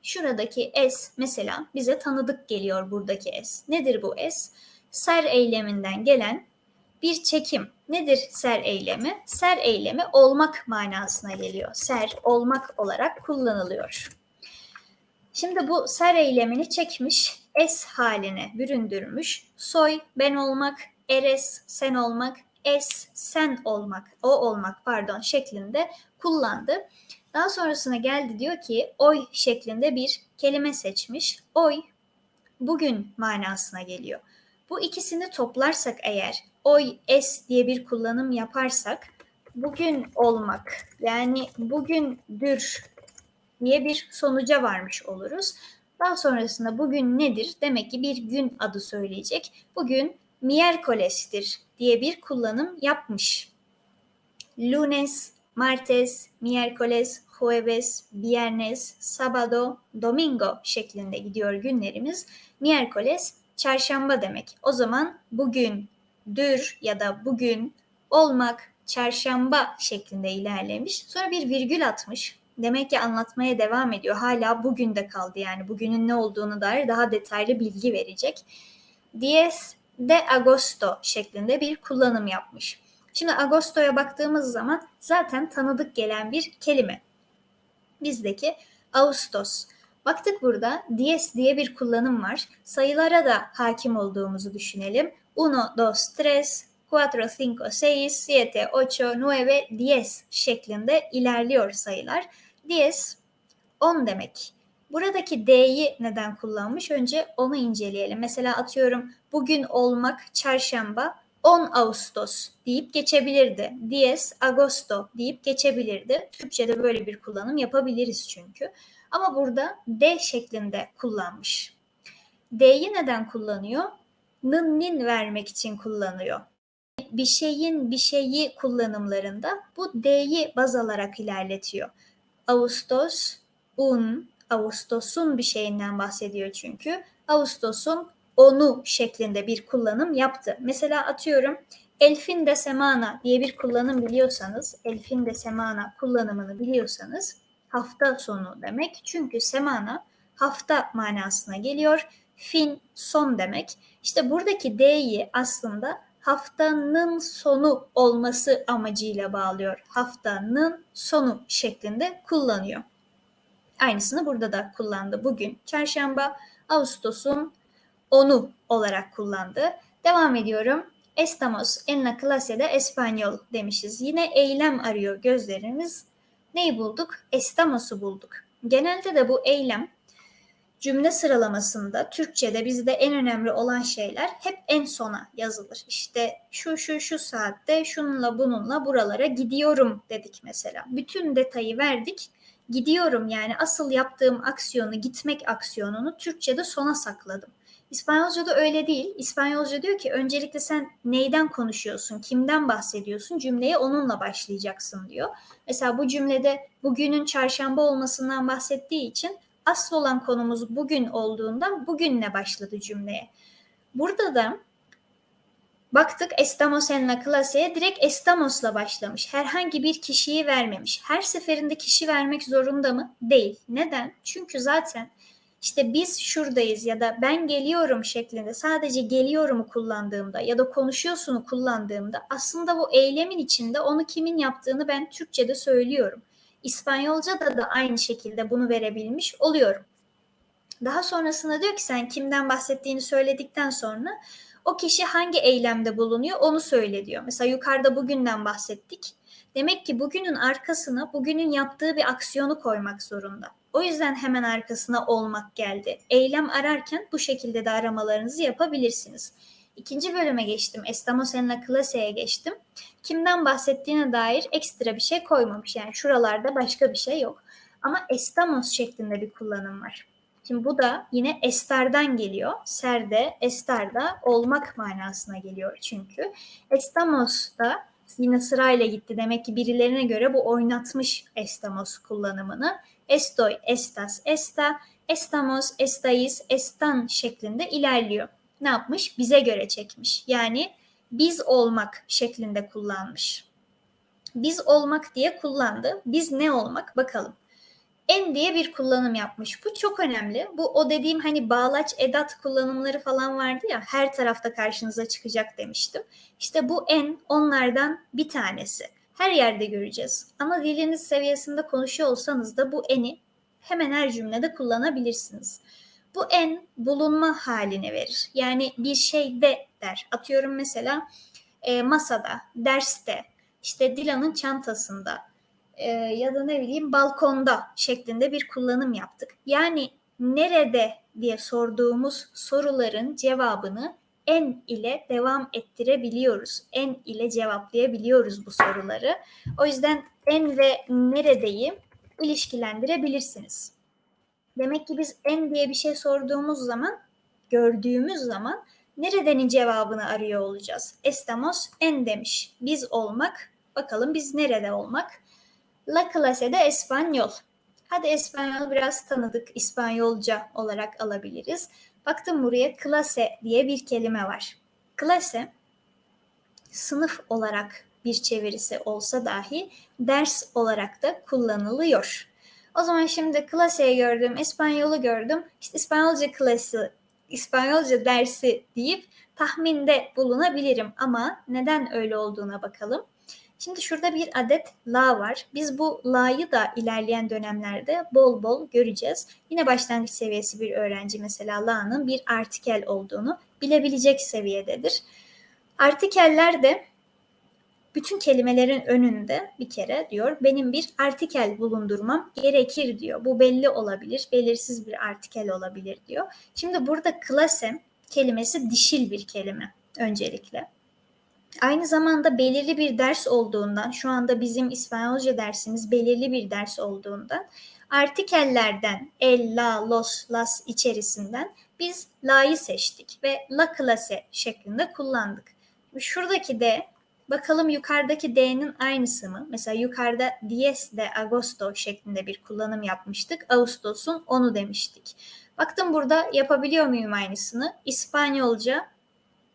şuradaki es mesela bize tanıdık geliyor buradaki es. Nedir bu es? Ser eyleminden gelen bir çekim. Nedir ser eylemi? Ser eylemi olmak manasına geliyor. Ser olmak olarak kullanılıyor. Şimdi bu ser eylemini çekmiş, es haline büründürmüş. Soy ben olmak, eres sen olmak, es, sen olmak, o olmak pardon şeklinde kullandı. Daha sonrasına geldi diyor ki oy şeklinde bir kelime seçmiş. Oy bugün manasına geliyor. Bu ikisini toplarsak eğer oy es diye bir kullanım yaparsak bugün olmak yani bugündür diye bir sonuca varmış oluruz. Daha sonrasında bugün nedir? Demek ki bir gün adı söyleyecek. Bugün miércoles'tir diye bir kullanım yapmış. Lunes, martes, miércoles, jueves, viernes, sábado, domingo şeklinde gidiyor günlerimiz. Miércoles çarşamba demek. O zaman bugün, dür ya da bugün, olmak, çarşamba şeklinde ilerlemiş. Sonra bir virgül atmış. Demek ki anlatmaya devam ediyor. Hala bugün de kaldı yani bugünün ne olduğunu dair daha detaylı bilgi verecek. Diez de agosto şeklinde bir kullanım yapmış. Şimdi agostoya baktığımız zaman zaten tanıdık gelen bir kelime. Bizdeki Ağustos. Baktık burada dies diye bir kullanım var. Sayılara da hakim olduğumuzu düşünelim. 1, 2, 3, 4, 5, 6, 7, 8, 9, 10 şeklinde ilerliyor sayılar. Dies 10 demek. Buradaki D'yi neden kullanmış? Önce onu inceleyelim. Mesela atıyorum bugün olmak çarşamba 10 Ağustos deyip geçebilirdi. Dies Agosto deyip geçebilirdi. Türkçe'de böyle bir kullanım yapabiliriz çünkü. Ama burada D şeklinde kullanmış. D'yi neden kullanıyor? Nın nin vermek için kullanıyor. Bir şeyin bir şeyi kullanımlarında bu D'yi baz alarak ilerletiyor. Ağustos, un, Ağustos'un bir şeyinden bahsediyor çünkü. Ağustos'un onu şeklinde bir kullanım yaptı. Mesela atıyorum elfin de semana diye bir kullanım biliyorsanız, elfin de semana kullanımını biliyorsanız hafta sonu demek. Çünkü semana hafta manasına geliyor. Fin son demek. İşte buradaki D'yi aslında haftanın sonu olması amacıyla bağlıyor. Haftanın sonu şeklinde kullanıyor. Aynısını burada da kullandı. Bugün çarşamba Ağustos'un onu olarak kullandı. Devam ediyorum. Estamos en la clase de español demişiz. Yine eylem arıyor gözlerimiz. Neyi bulduk? Estamos'u bulduk. Genelde de bu eylem cümle sıralamasında Türkçe'de bizde en önemli olan şeyler hep en sona yazılır. İşte şu şu şu saatte şununla bununla buralara gidiyorum dedik mesela. Bütün detayı verdik gidiyorum yani asıl yaptığım aksiyonu gitmek aksiyonunu Türkçe'de sona sakladım. İspanyolca'da öyle değil. İspanyolca diyor ki öncelikle sen neyden konuşuyorsun, kimden bahsediyorsun cümleye onunla başlayacaksın diyor. Mesela bu cümlede bugünün çarşamba olmasından bahsettiği için asıl olan konumuz bugün olduğundan bugünle başladı cümleye. Burada da Baktık estamos en la clase'ye direkt estamos'la başlamış. Herhangi bir kişiyi vermemiş. Her seferinde kişi vermek zorunda mı? Değil. Neden? Çünkü zaten işte biz şuradayız ya da ben geliyorum şeklinde sadece geliyorumu kullandığımda ya da konuşuyorsunu kullandığımda aslında bu eylemin içinde onu kimin yaptığını ben Türkçe'de söylüyorum. İspanyolca'da da aynı şekilde bunu verebilmiş oluyorum. Daha sonrasında diyor ki sen kimden bahsettiğini söyledikten sonra o kişi hangi eylemde bulunuyor onu söyle diyor. Mesela yukarıda bugünden bahsettik. Demek ki bugünün arkasına bugünün yaptığı bir aksiyonu koymak zorunda. O yüzden hemen arkasına olmak geldi. Eylem ararken bu şekilde de aramalarınızı yapabilirsiniz. İkinci bölüme geçtim. Estamos en la clase'ye geçtim. Kimden bahsettiğine dair ekstra bir şey koymamış. Yani şuralarda başka bir şey yok. Ama estamos şeklinde bir kullanım var. Şimdi bu da yine estardan geliyor. Serde, estarda olmak manasına geliyor çünkü. Estamos da yine sırayla gitti. Demek ki birilerine göre bu oynatmış estamos kullanımını. Estoy, estas, esta, estamos, estáis, están şeklinde ilerliyor. Ne yapmış? Bize göre çekmiş. Yani biz olmak şeklinde kullanmış. Biz olmak diye kullandı. Biz ne olmak? Bakalım en diye bir kullanım yapmış. Bu çok önemli. Bu o dediğim hani bağlaç edat kullanımları falan vardı ya her tarafta karşınıza çıkacak demiştim. İşte bu en onlardan bir tanesi. Her yerde göreceğiz. Ama diliniz seviyesinde konuşuyor olsanız da bu eni hemen her cümlede kullanabilirsiniz. Bu en bulunma halini verir. Yani bir şeyde der. Atıyorum mesela e, masada, derste, işte Dilan'ın çantasında, e, ya da ne bileyim balkonda şeklinde bir kullanım yaptık. Yani nerede diye sorduğumuz soruların cevabını en ile devam ettirebiliyoruz. En ile cevaplayabiliyoruz bu soruları. O yüzden en ve neredeyi ilişkilendirebilirsiniz. Demek ki biz en diye bir şey sorduğumuz zaman, gördüğümüz zaman neredenin cevabını arıyor olacağız. Estamos en demiş. Biz olmak. Bakalım biz nerede olmak? La clase de Espanyol. Hadi Espanyol biraz tanıdık İspanyolca olarak alabiliriz. Baktım buraya clase diye bir kelime var. Clase sınıf olarak bir çevirisi olsa dahi ders olarak da kullanılıyor. O zaman şimdi klaseyi gördüm, İspanyolu gördüm. İşte İspanyolca klası, İspanyolca dersi deyip tahminde bulunabilirim ama neden öyle olduğuna bakalım. Şimdi şurada bir adet la var. Biz bu la'yı da ilerleyen dönemlerde bol bol göreceğiz. Yine başlangıç seviyesi bir öğrenci mesela la'nın bir artikel olduğunu bilebilecek seviyededir. Artikeller de bütün kelimelerin önünde bir kere diyor benim bir artikel bulundurmam gerekir diyor. Bu belli olabilir, belirsiz bir artikel olabilir diyor. Şimdi burada klase kelimesi dişil bir kelime öncelikle. Aynı zamanda belirli bir ders olduğundan, şu anda bizim İspanyolca dersimiz belirli bir ders olduğundan, artikellerden el, la, los, las içerisinden biz la'yı seçtik ve la clase şeklinde kullandık. Şuradaki de bakalım yukarıdaki D'nin aynısı mı? Mesela yukarıda dies de agosto şeklinde bir kullanım yapmıştık. Ağustos'un onu demiştik. Baktım burada yapabiliyor muyum aynısını? İspanyolca,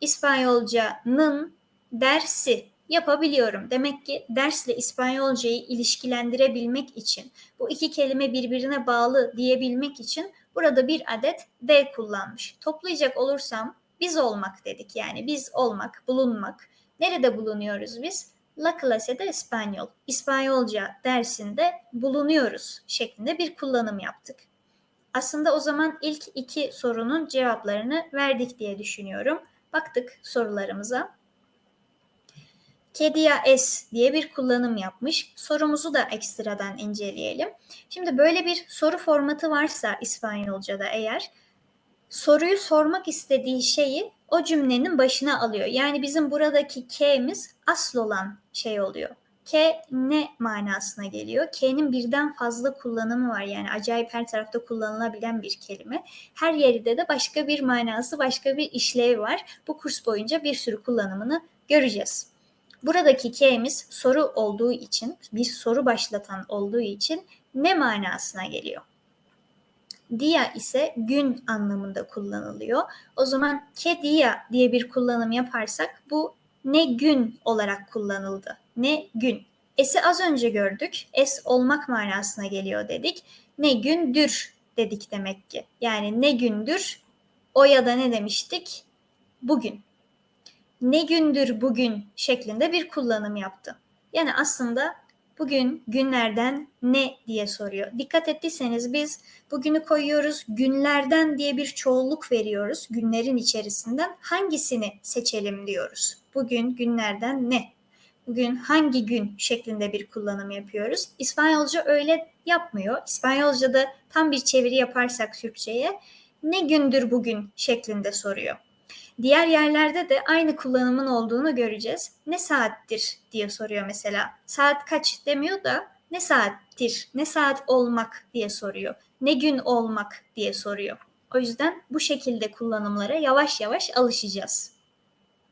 İspanyolca'nın dersi yapabiliyorum. Demek ki dersle İspanyolcayı ilişkilendirebilmek için, bu iki kelime birbirine bağlı diyebilmek için burada bir adet D kullanmış. Toplayacak olursam biz olmak dedik. Yani biz olmak, bulunmak. Nerede bulunuyoruz biz? La clase de İspanyol. İspanyolca dersinde bulunuyoruz şeklinde bir kullanım yaptık. Aslında o zaman ilk iki sorunun cevaplarını verdik diye düşünüyorum. Baktık sorularımıza. Kedia es diye bir kullanım yapmış. Sorumuzu da ekstradan inceleyelim. Şimdi böyle bir soru formatı varsa İspanyolca'da eğer soruyu sormak istediği şeyi o cümlenin başına alıyor. Yani bizim buradaki K'miz asıl olan şey oluyor. K ne manasına geliyor? K'nin birden fazla kullanımı var. Yani acayip her tarafta kullanılabilen bir kelime. Her yerde de başka bir manası, başka bir işlevi var. Bu kurs boyunca bir sürü kullanımını göreceğiz. Buradaki K'miz soru olduğu için, bir soru başlatan olduğu için ne manasına geliyor? Dia ise gün anlamında kullanılıyor. O zaman ke dia diye bir kullanım yaparsak bu ne gün olarak kullanıldı. Ne gün. Es'i az önce gördük. Es olmak manasına geliyor dedik. Ne gündür dedik demek ki. Yani ne gündür o ya da ne demiştik? Bugün. Ne gündür bugün şeklinde bir kullanım yaptı. Yani aslında bugün günlerden ne diye soruyor. Dikkat ettiyseniz biz bugünü koyuyoruz, günlerden diye bir çoğulluk veriyoruz. Günlerin içerisinden hangisini seçelim diyoruz. Bugün günlerden ne? Bugün hangi gün şeklinde bir kullanım yapıyoruz. İspanyolca öyle yapmıyor. İspanyolca'da tam bir çeviri yaparsak Türkçe'ye ne gündür bugün şeklinde soruyor. Diğer yerlerde de aynı kullanımın olduğunu göreceğiz. Ne saattir diye soruyor mesela. Saat kaç demiyor da ne saattir, ne saat olmak diye soruyor. Ne gün olmak diye soruyor. O yüzden bu şekilde kullanımlara yavaş yavaş alışacağız.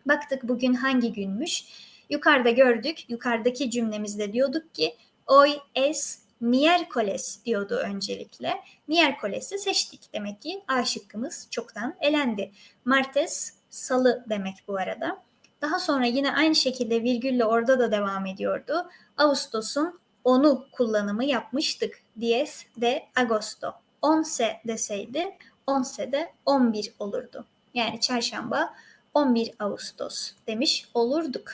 Baktık bugün hangi günmüş? Yukarıda gördük. Yukarıdaki cümlemizde diyorduk ki hoy es miércoles diyordu öncelikle. Miércoles'i seçtik. Demek ki A şıkkımız çoktan elendi. Martes salı demek bu arada. Daha sonra yine aynı şekilde virgülle orada da devam ediyordu. Ağustos'un onu kullanımı yapmıştık. Diez de agosto. Once deseydi once de 11 olurdu. Yani çarşamba 11 Ağustos demiş olurduk.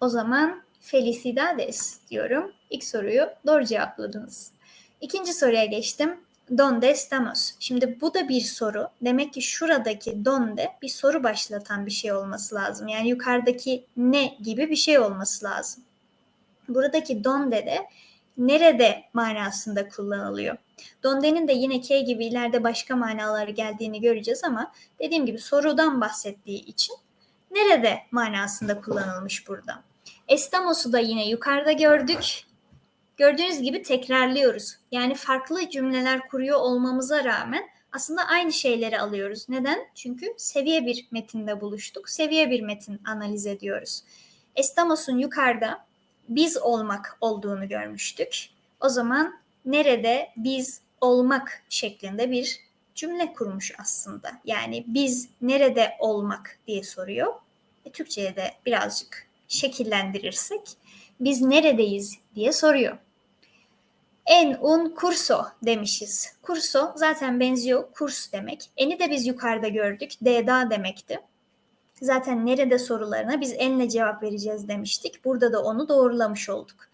O zaman felicidades diyorum. İlk soruyu doğru cevapladınız. İkinci soruya geçtim. Donde estamos? Şimdi bu da bir soru. Demek ki şuradaki donde bir soru başlatan bir şey olması lazım. Yani yukarıdaki ne gibi bir şey olması lazım. Buradaki donde de nerede manasında kullanılıyor. Donde'nin de yine K gibi ileride başka manaları geldiğini göreceğiz ama dediğim gibi sorudan bahsettiği için nerede manasında kullanılmış burada. Estamos'u da yine yukarıda gördük. Gördüğünüz gibi tekrarlıyoruz. Yani farklı cümleler kuruyor olmamıza rağmen aslında aynı şeyleri alıyoruz. Neden? Çünkü seviye bir metinde buluştuk. Seviye bir metin analiz ediyoruz. Estamos'un yukarıda biz olmak olduğunu görmüştük. O zaman nerede biz olmak şeklinde bir cümle kurmuş aslında. Yani biz nerede olmak diye soruyor. E, Türkçe'ye de birazcık şekillendirirsek biz neredeyiz diye soruyor. En un kurso demişiz. Kurso zaten benziyor kurs demek. Eni de biz yukarıda gördük. D'da demekti. Zaten nerede sorularına biz enle cevap vereceğiz demiştik. Burada da onu doğrulamış olduk.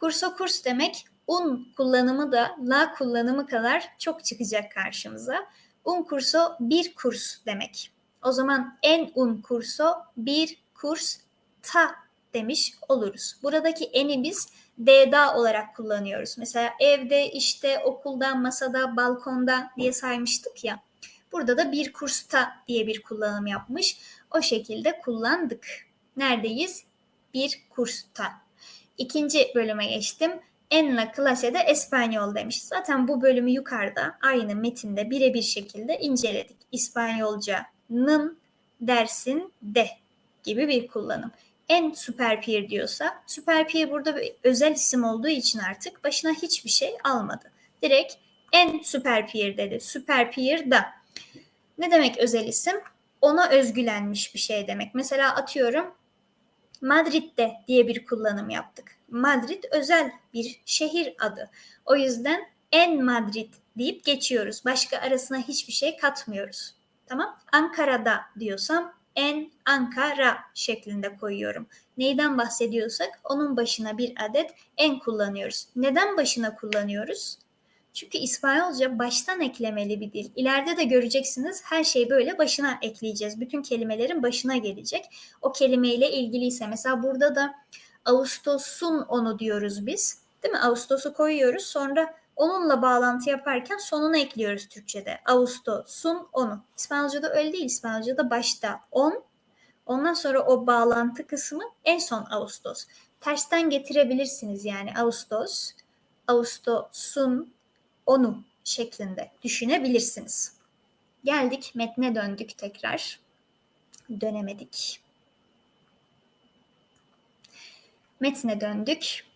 Kurso kurs demek un kullanımı da la kullanımı kadar çok çıkacak karşımıza. Un kurso bir kurs demek. O zaman en un kurso bir kurs ta demiş oluruz. Buradaki eni biz D'da olarak kullanıyoruz. Mesela evde, işte, okulda, masada, balkonda diye saymıştık ya. Burada da bir kursta diye bir kullanım yapmış. O şekilde kullandık. Neredeyiz? Bir kursta. İkinci bölüme geçtim. En la clase de Espanyol demiş. Zaten bu bölümü yukarıda aynı metinde birebir şekilde inceledik. İspanyolca'nın dersin de gibi bir kullanım en süper peer diyorsa süper peer burada bir özel isim olduğu için artık başına hiçbir şey almadı. Direkt en süper peer dedi. Süper peer da. Ne demek özel isim? Ona özgülenmiş bir şey demek. Mesela atıyorum Madrid'de diye bir kullanım yaptık. Madrid özel bir şehir adı. O yüzden en Madrid deyip geçiyoruz. Başka arasına hiçbir şey katmıyoruz. Tamam? Ankara'da diyorsam en Ankara şeklinde koyuyorum. Neyden bahsediyorsak onun başına bir adet en kullanıyoruz. Neden başına kullanıyoruz? Çünkü İspanyolca baştan eklemeli bir dil. İleride de göreceksiniz her şeyi böyle başına ekleyeceğiz. Bütün kelimelerin başına gelecek. O kelimeyle ilgiliyse mesela burada da Ağustos'un onu diyoruz biz. Değil mi? Ağustos'u koyuyoruz. Sonra onunla bağlantı yaparken sonuna ekliyoruz Türkçe'de. Ağustos'un onu. İspanyolca'da öyle değil. İspanyolca'da başta on, ondan sonra o bağlantı kısmı en son Ağustos. Tersten getirebilirsiniz yani Ağustos, Ağustos'un onu şeklinde düşünebilirsiniz. Geldik metne döndük tekrar. Dönemedik. Metne döndük.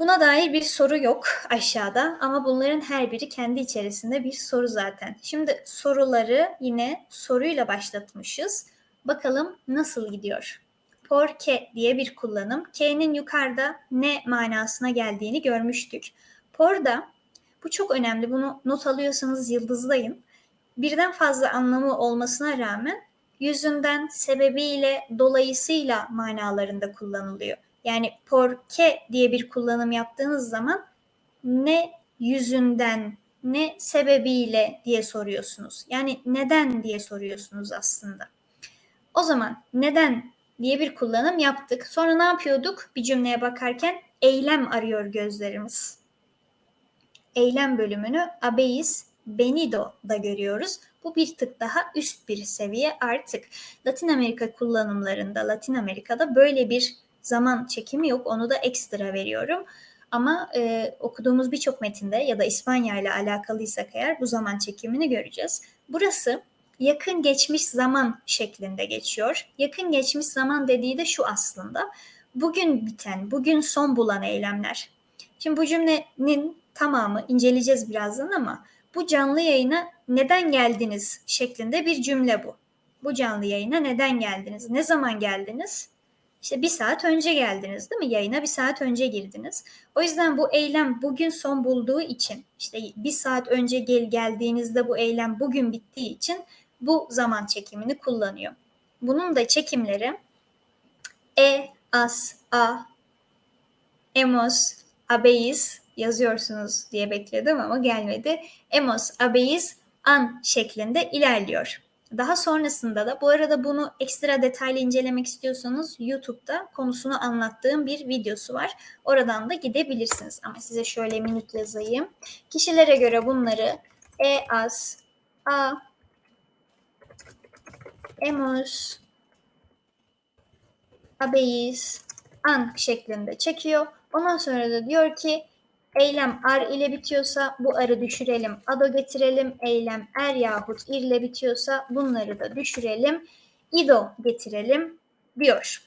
Buna dair bir soru yok aşağıda ama bunların her biri kendi içerisinde bir soru zaten. Şimdi soruları yine soruyla başlatmışız. Bakalım nasıl gidiyor? Por que diye bir kullanım. K'nin yukarıda ne manasına geldiğini görmüştük. Por da bu çok önemli. Bunu not alıyorsanız yıldızlayın. Birden fazla anlamı olmasına rağmen yüzünden, sebebiyle, dolayısıyla manalarında kullanılıyor. Yani porque diye bir kullanım yaptığınız zaman ne yüzünden, ne sebebiyle diye soruyorsunuz. Yani neden diye soruyorsunuz aslında. O zaman neden diye bir kullanım yaptık. Sonra ne yapıyorduk? Bir cümleye bakarken eylem arıyor gözlerimiz. Eylem bölümünü abeis benido da görüyoruz. Bu bir tık daha üst bir seviye artık. Latin Amerika kullanımlarında, Latin Amerika'da böyle bir zaman çekimi yok. Onu da ekstra veriyorum. Ama e, okuduğumuz birçok metinde ya da İspanya ile alakalıysak eğer bu zaman çekimini göreceğiz. Burası yakın geçmiş zaman şeklinde geçiyor. Yakın geçmiş zaman dediği de şu aslında. Bugün biten, bugün son bulan eylemler. Şimdi bu cümlenin tamamı inceleyeceğiz birazdan ama bu canlı yayına neden geldiniz şeklinde bir cümle bu. Bu canlı yayına neden geldiniz? Ne zaman geldiniz? İşte bir saat önce geldiniz değil mi? Yayına bir saat önce girdiniz. O yüzden bu eylem bugün son bulduğu için işte bir saat önce gel geldiğinizde bu eylem bugün bittiği için bu zaman çekimini kullanıyor. Bunun da çekimleri e, as, a, emos, abeis yazıyorsunuz diye bekledim ama gelmedi. Emos, abeis, an şeklinde ilerliyor. Daha sonrasında da bu arada bunu ekstra detaylı incelemek istiyorsanız YouTube'da konusunu anlattığım bir videosu var. Oradan da gidebilirsiniz. Ama size şöyle minütle yazayım. Kişilere göre bunları e as, a, emos, abeis, an şeklinde çekiyor. Ondan sonra da diyor ki Eylem ar ile bitiyorsa bu arı düşürelim, ado getirelim. Eylem er yahut ir ile bitiyorsa bunları da düşürelim, ido getirelim diyor.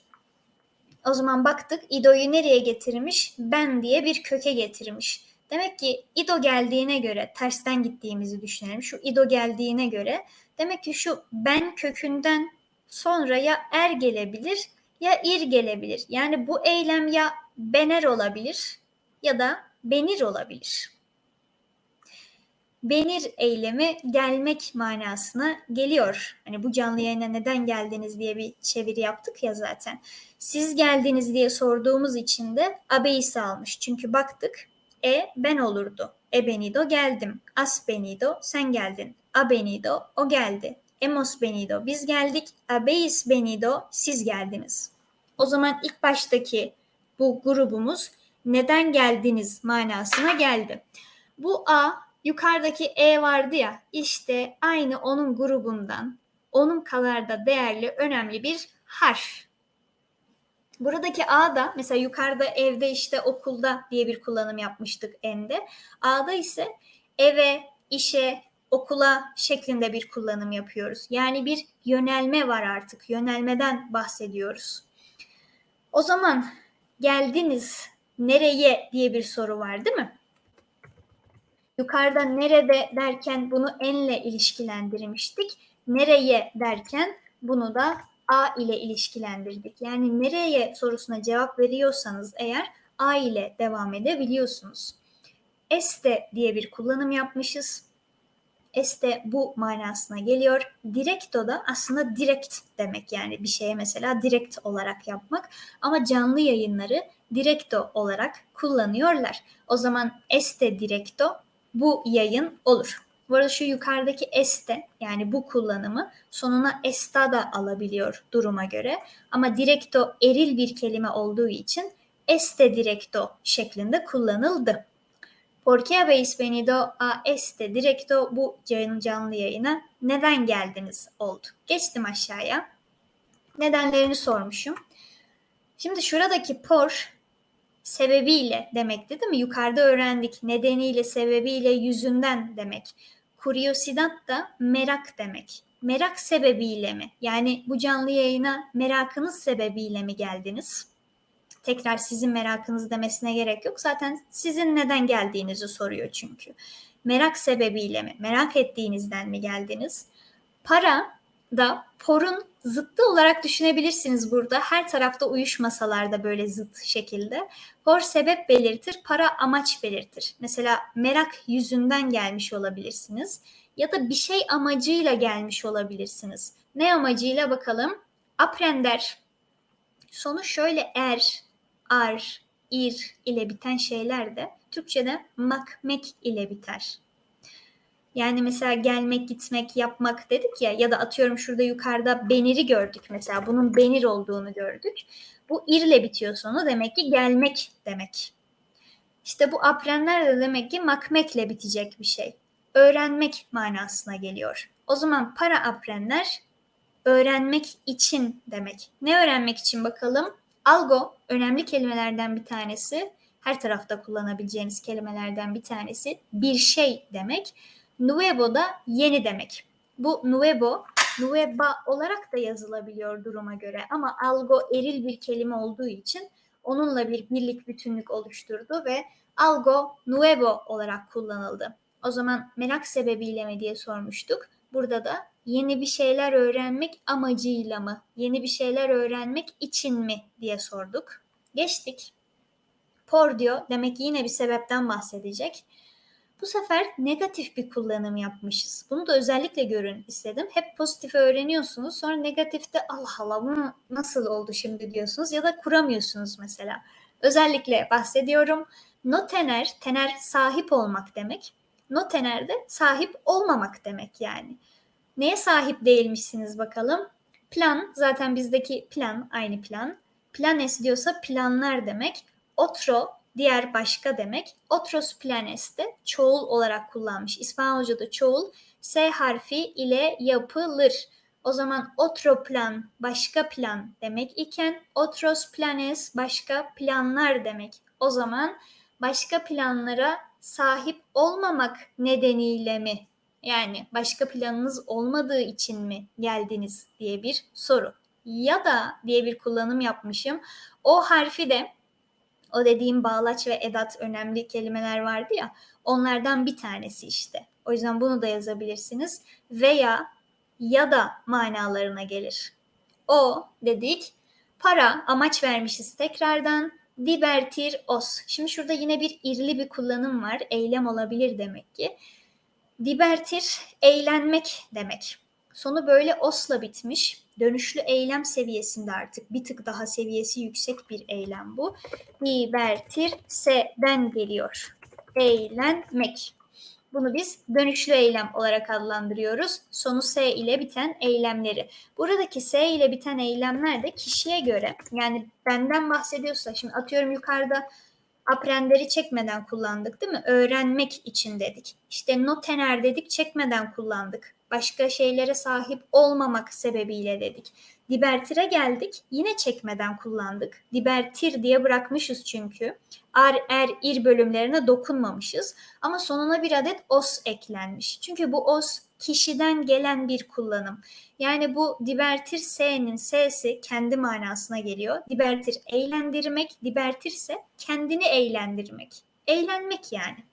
O zaman baktık ido'yu nereye getirmiş? Ben diye bir köke getirmiş. Demek ki ido geldiğine göre tersten gittiğimizi düşünelim. Şu ido geldiğine göre demek ki şu ben kökünden sonra ya er gelebilir ya ir gelebilir. Yani bu eylem ya bener olabilir ya da benir olabilir. Benir eylemi gelmek manasına geliyor. Hani bu canlı yayına neden geldiniz diye bir çeviri yaptık ya zaten. Siz geldiniz diye sorduğumuz için de abeisi almış. Çünkü baktık e ben olurdu. E benido geldim. As benido sen geldin. A benido o geldi. Emos benido biz geldik. Abeis benido siz geldiniz. O zaman ilk baştaki bu grubumuz neden geldiniz manasına geldi. Bu A yukarıdaki E vardı ya işte aynı onun grubundan onun kadar da değerli önemli bir harf. Buradaki A da mesela yukarıda evde işte okulda diye bir kullanım yapmıştık ende. A'da ise eve, işe, okula şeklinde bir kullanım yapıyoruz. Yani bir yönelme var artık. Yönelmeden bahsediyoruz. O zaman geldiniz nereye diye bir soru var değil mi? Yukarıda nerede derken bunu enle ilişkilendirmiştik. Nereye derken bunu da a ile ilişkilendirdik. Yani nereye sorusuna cevap veriyorsanız eğer a ile devam edebiliyorsunuz. Este diye bir kullanım yapmışız. Este bu manasına geliyor. Directo da aslında direkt demek yani bir şeye mesela direkt olarak yapmak. Ama canlı yayınları directo olarak kullanıyorlar. O zaman este directo bu yayın olur. Bu arada şu yukarıdaki este yani bu kullanımı sonuna esta da alabiliyor duruma göre. Ama directo eril bir kelime olduğu için este directo şeklinde kullanıldı. ¿Por qué habéis venido a este directo bu canlı yayına neden geldiniz oldu. Geçtim aşağıya. Nedenlerini sormuşum. Şimdi şuradaki por sebebiyle demekti değil mi? Yukarıda öğrendik. Nedeniyle, sebebiyle, yüzünden demek. Curiosidad da merak demek. Merak sebebiyle mi? Yani bu canlı yayına merakınız sebebiyle mi geldiniz? tekrar sizin merakınız demesine gerek yok. Zaten sizin neden geldiğinizi soruyor çünkü. Merak sebebiyle mi? Merak ettiğinizden mi geldiniz? Para da porun zıttı olarak düşünebilirsiniz burada. Her tarafta uyuşmasalar da böyle zıt şekilde. Por sebep belirtir, para amaç belirtir. Mesela merak yüzünden gelmiş olabilirsiniz ya da bir şey amacıyla gelmiş olabilirsiniz. Ne amacıyla bakalım? Aprender. Sonu şöyle er, ar, ir ile biten şeyler de Türkçe'de makmek ile biter. Yani mesela gelmek, gitmek, yapmak dedik ya ya da atıyorum şurada yukarıda beniri gördük mesela. Bunun benir olduğunu gördük. Bu irle bitiyor sonu. Demek ki gelmek demek. İşte bu aprenler de demek ki makmekle bitecek bir şey. Öğrenmek manasına geliyor. O zaman para aprenler öğrenmek için demek. Ne öğrenmek için bakalım? Algo önemli kelimelerden bir tanesi. Her tarafta kullanabileceğiniz kelimelerden bir tanesi. Bir şey demek. Nuevo da yeni demek. Bu nuevo, nueva olarak da yazılabiliyor duruma göre ama algo eril bir kelime olduğu için onunla bir birlik bütünlük oluşturdu ve algo nuevo olarak kullanıldı. O zaman merak sebebiyle mi diye sormuştuk. Burada da yeni bir şeyler öğrenmek amacıyla mı, yeni bir şeyler öğrenmek için mi diye sorduk. Geçtik. Por diyor demek ki yine bir sebepten bahsedecek. Bu sefer negatif bir kullanım yapmışız. Bunu da özellikle görün istedim. Hep pozitif öğreniyorsunuz. Sonra negatifte Allah Allah bu nasıl oldu şimdi diyorsunuz ya da kuramıyorsunuz mesela. Özellikle bahsediyorum. No tener, tener sahip olmak demek. No tener de sahip olmamak demek yani. Neye sahip değilmişsiniz bakalım? Plan zaten bizdeki plan aynı plan. Planes diyorsa planlar demek. Otro diğer başka demek. Otros planes de çoğul olarak kullanmış. İspanyolca'da çoğul S harfi ile yapılır. O zaman otro plan başka plan demek iken otros planes başka planlar demek. O zaman başka planlara sahip olmamak nedeniyle mi yani başka planınız olmadığı için mi geldiniz diye bir soru. Ya da diye bir kullanım yapmışım. O harfi de o dediğim bağlaç ve edat önemli kelimeler vardı ya. Onlardan bir tanesi işte. O yüzden bunu da yazabilirsiniz. Veya ya da manalarına gelir. O dedik para amaç vermişiz tekrardan. Divertir os. Şimdi şurada yine bir irli bir kullanım var. Eylem olabilir demek ki. Divertir eğlenmek demek. Sonu böyle osla bitmiş. Dönüşlü eylem seviyesinde artık bir tık daha seviyesi yüksek bir eylem bu. Divertir se'den geliyor. Eğlenmek. Bunu biz dönüşlü eylem olarak adlandırıyoruz. Sonu S ile biten eylemleri. Buradaki S ile biten eylemler de kişiye göre yani benden bahsediyorsa şimdi atıyorum yukarıda aprenderi çekmeden kullandık değil mi? Öğrenmek için dedik. İşte notener dedik çekmeden kullandık. Başka şeylere sahip olmamak sebebiyle dedik. Divertire geldik. Yine çekmeden kullandık. Divertir diye bırakmışız çünkü. Ar, er, ir bölümlerine dokunmamışız. Ama sonuna bir adet os eklenmiş. Çünkü bu os kişiden gelen bir kullanım. Yani bu divertir s'nin s'si kendi manasına geliyor. Divertir eğlendirmek, divertirse kendini eğlendirmek. Eğlenmek yani.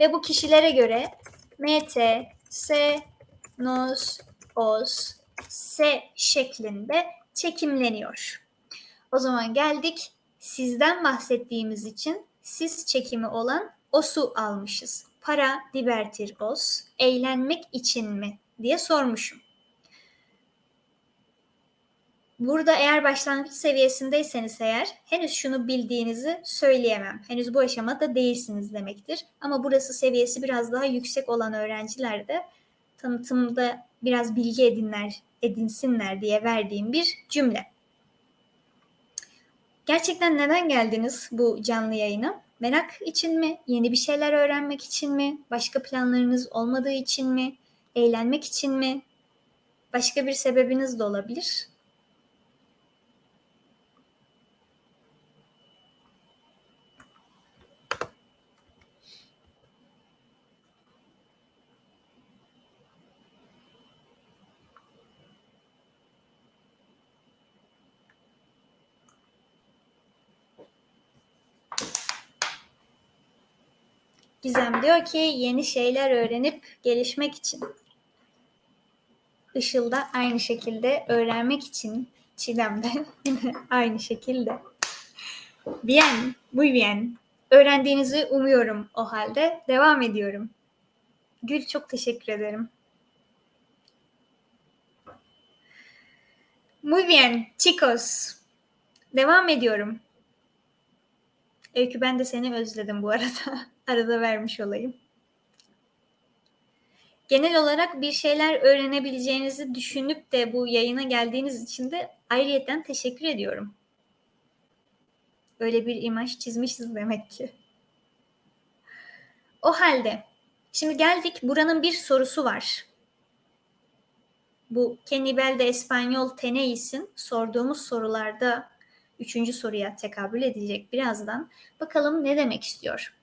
Ve bu kişilere göre mt, s, nos, os, S şeklinde çekimleniyor. O zaman geldik sizden bahsettiğimiz için siz çekimi olan osu almışız. Para divertir os, eğlenmek için mi diye sormuşum. Burada eğer başlangıç seviyesindeyseniz eğer henüz şunu bildiğinizi söyleyemem. Henüz bu aşamada değilsiniz demektir. Ama burası seviyesi biraz daha yüksek olan öğrenciler de tanıtımda biraz bilgi edinler, edinsinler diye verdiğim bir cümle. Gerçekten neden geldiniz bu canlı yayına? Merak için mi? Yeni bir şeyler öğrenmek için mi? Başka planlarınız olmadığı için mi? Eğlenmek için mi? Başka bir sebebiniz de olabilir. Gizem diyor ki yeni şeyler öğrenip gelişmek için. Işıl da aynı şekilde öğrenmek için. Çiğdem de aynı şekilde. Bien, muy bien. Öğrendiğinizi umuyorum o halde. Devam ediyorum. Gül çok teşekkür ederim. Muy bien, chicos. Devam ediyorum. Öykü ben de seni özledim bu arada. Arada vermiş olayım. Genel olarak bir şeyler öğrenebileceğinizi düşünüp de bu yayına geldiğiniz için de ayrıyeten teşekkür ediyorum. Öyle bir imaj çizmişiz demek ki. O halde şimdi geldik buranın bir sorusu var. Bu Kenibel de Espanyol Teneis'in sorduğumuz sorularda üçüncü soruya tekabül edecek birazdan. Bakalım ne demek istiyor.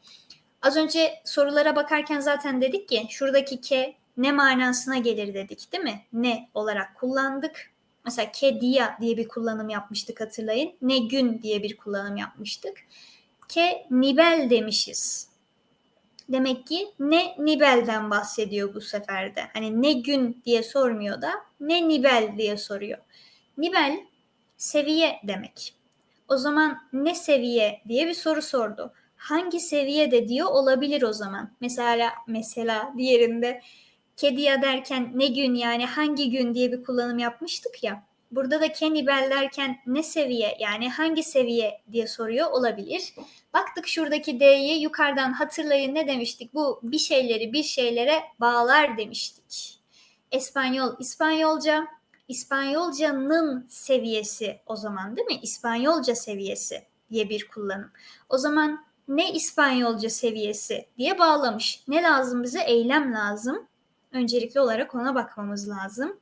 Az önce sorulara bakarken zaten dedik ki şuradaki ke ne manasına gelir dedik değil mi? Ne olarak kullandık. Mesela ke dia diye bir kullanım yapmıştık hatırlayın. Ne gün diye bir kullanım yapmıştık. Ke nibel demişiz. Demek ki ne nibelden bahsediyor bu seferde. Hani ne gün diye sormuyor da ne nibel diye soruyor. Nibel seviye demek. O zaman ne seviye diye bir soru sordu. Hangi seviyede diyor olabilir o zaman. Mesela mesela diğerinde kediya derken ne gün yani hangi gün diye bir kullanım yapmıştık ya. Burada da kenibel derken ne seviye yani hangi seviye diye soruyor olabilir. Baktık şuradaki D'yi yukarıdan hatırlayın ne demiştik? Bu bir şeyleri bir şeylere bağlar demiştik. Espanyol, İspanyolca, İspanyolcanın seviyesi o zaman değil mi? İspanyolca seviyesi diye bir kullanım. O zaman ne İspanyolca seviyesi diye bağlamış. Ne lazım bize? Eylem lazım. Öncelikli olarak ona bakmamız lazım.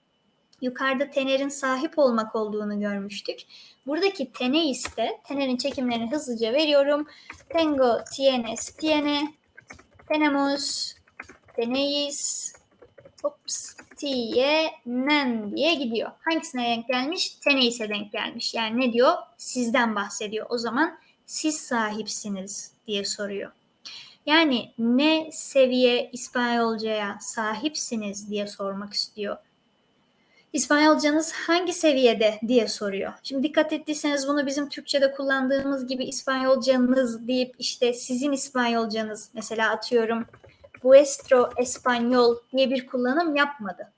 Yukarıda tenerin sahip olmak olduğunu görmüştük. Buradaki teneis de, tenerin çekimlerini hızlıca veriyorum. Tengo, tienes, tiene, tenemos, teneis, Ops, tienen diye gidiyor. Hangisine denk gelmiş? Teneis'e denk gelmiş. Yani ne diyor? Sizden bahsediyor. O zaman siz sahipsiniz diye soruyor. Yani ne seviye İspanyolcaya sahipsiniz diye sormak istiyor. İspanyolcanız hangi seviyede diye soruyor. Şimdi dikkat ettiyseniz bunu bizim Türkçe'de kullandığımız gibi İspanyolcanız deyip işte sizin İspanyolcanız mesela atıyorum vuestro español diye bir kullanım yapmadı.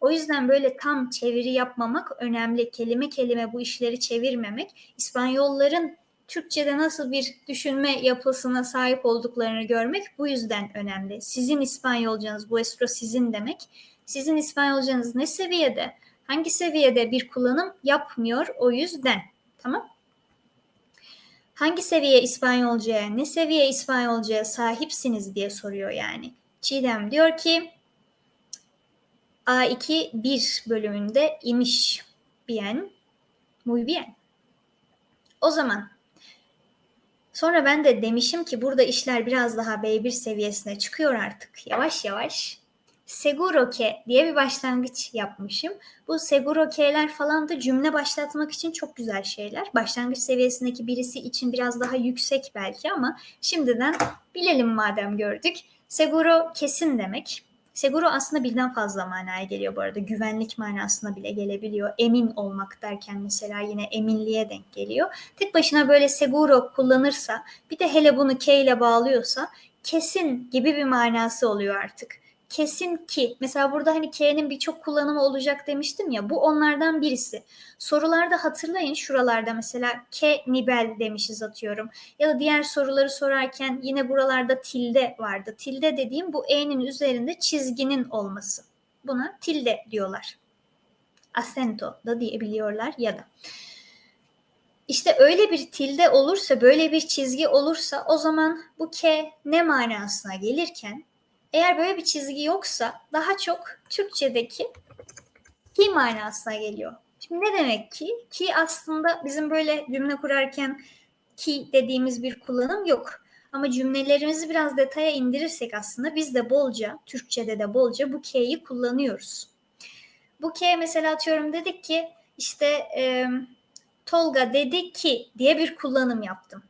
O yüzden böyle tam çeviri yapmamak önemli. Kelime kelime bu işleri çevirmemek. İspanyolların Türkçe'de nasıl bir düşünme yapısına sahip olduklarını görmek bu yüzden önemli. Sizin İspanyolcanız, vuestro sizin demek. Sizin İspanyolcanız ne seviyede? Hangi seviyede bir kullanım yapmıyor o yüzden. Tamam? Hangi seviye İspanyolcaya, ne seviye İspanyolcaya sahipsiniz diye soruyor yani. Çiğdem diyor ki A2 1 bölümünde imiş. Bien, muy bien. O zaman sonra ben de demişim ki burada işler biraz daha B1 seviyesine çıkıyor artık. Yavaş yavaş seguro que diye bir başlangıç yapmışım. Bu seguro ke'ler falan da cümle başlatmak için çok güzel şeyler. Başlangıç seviyesindeki birisi için biraz daha yüksek belki ama şimdiden bilelim madem gördük. Seguro kesin demek. Seguro aslında birden fazla manaya geliyor bu arada. Güvenlik manasına bile gelebiliyor. Emin olmak derken mesela yine eminliğe denk geliyor. Tek başına böyle seguro kullanırsa bir de hele bunu K ile bağlıyorsa kesin gibi bir manası oluyor artık kesin ki mesela burada hani K'nin birçok kullanımı olacak demiştim ya bu onlardan birisi. Sorularda hatırlayın şuralarda mesela K nibel demişiz atıyorum. Ya da diğer soruları sorarken yine buralarda tilde vardı. Tilde dediğim bu E'nin üzerinde çizginin olması. Buna tilde diyorlar. Acento da diyebiliyorlar ya da. İşte öyle bir tilde olursa, böyle bir çizgi olursa o zaman bu K ne manasına gelirken eğer böyle bir çizgi yoksa daha çok Türkçedeki ki manasına geliyor. Şimdi ne demek ki? Ki aslında bizim böyle cümle kurarken ki dediğimiz bir kullanım yok. Ama cümlelerimizi biraz detaya indirirsek aslında biz de bolca, Türkçede de bolca bu ke'yi kullanıyoruz. Bu ke mesela atıyorum dedik ki işte e, Tolga dedi ki diye bir kullanım yaptım.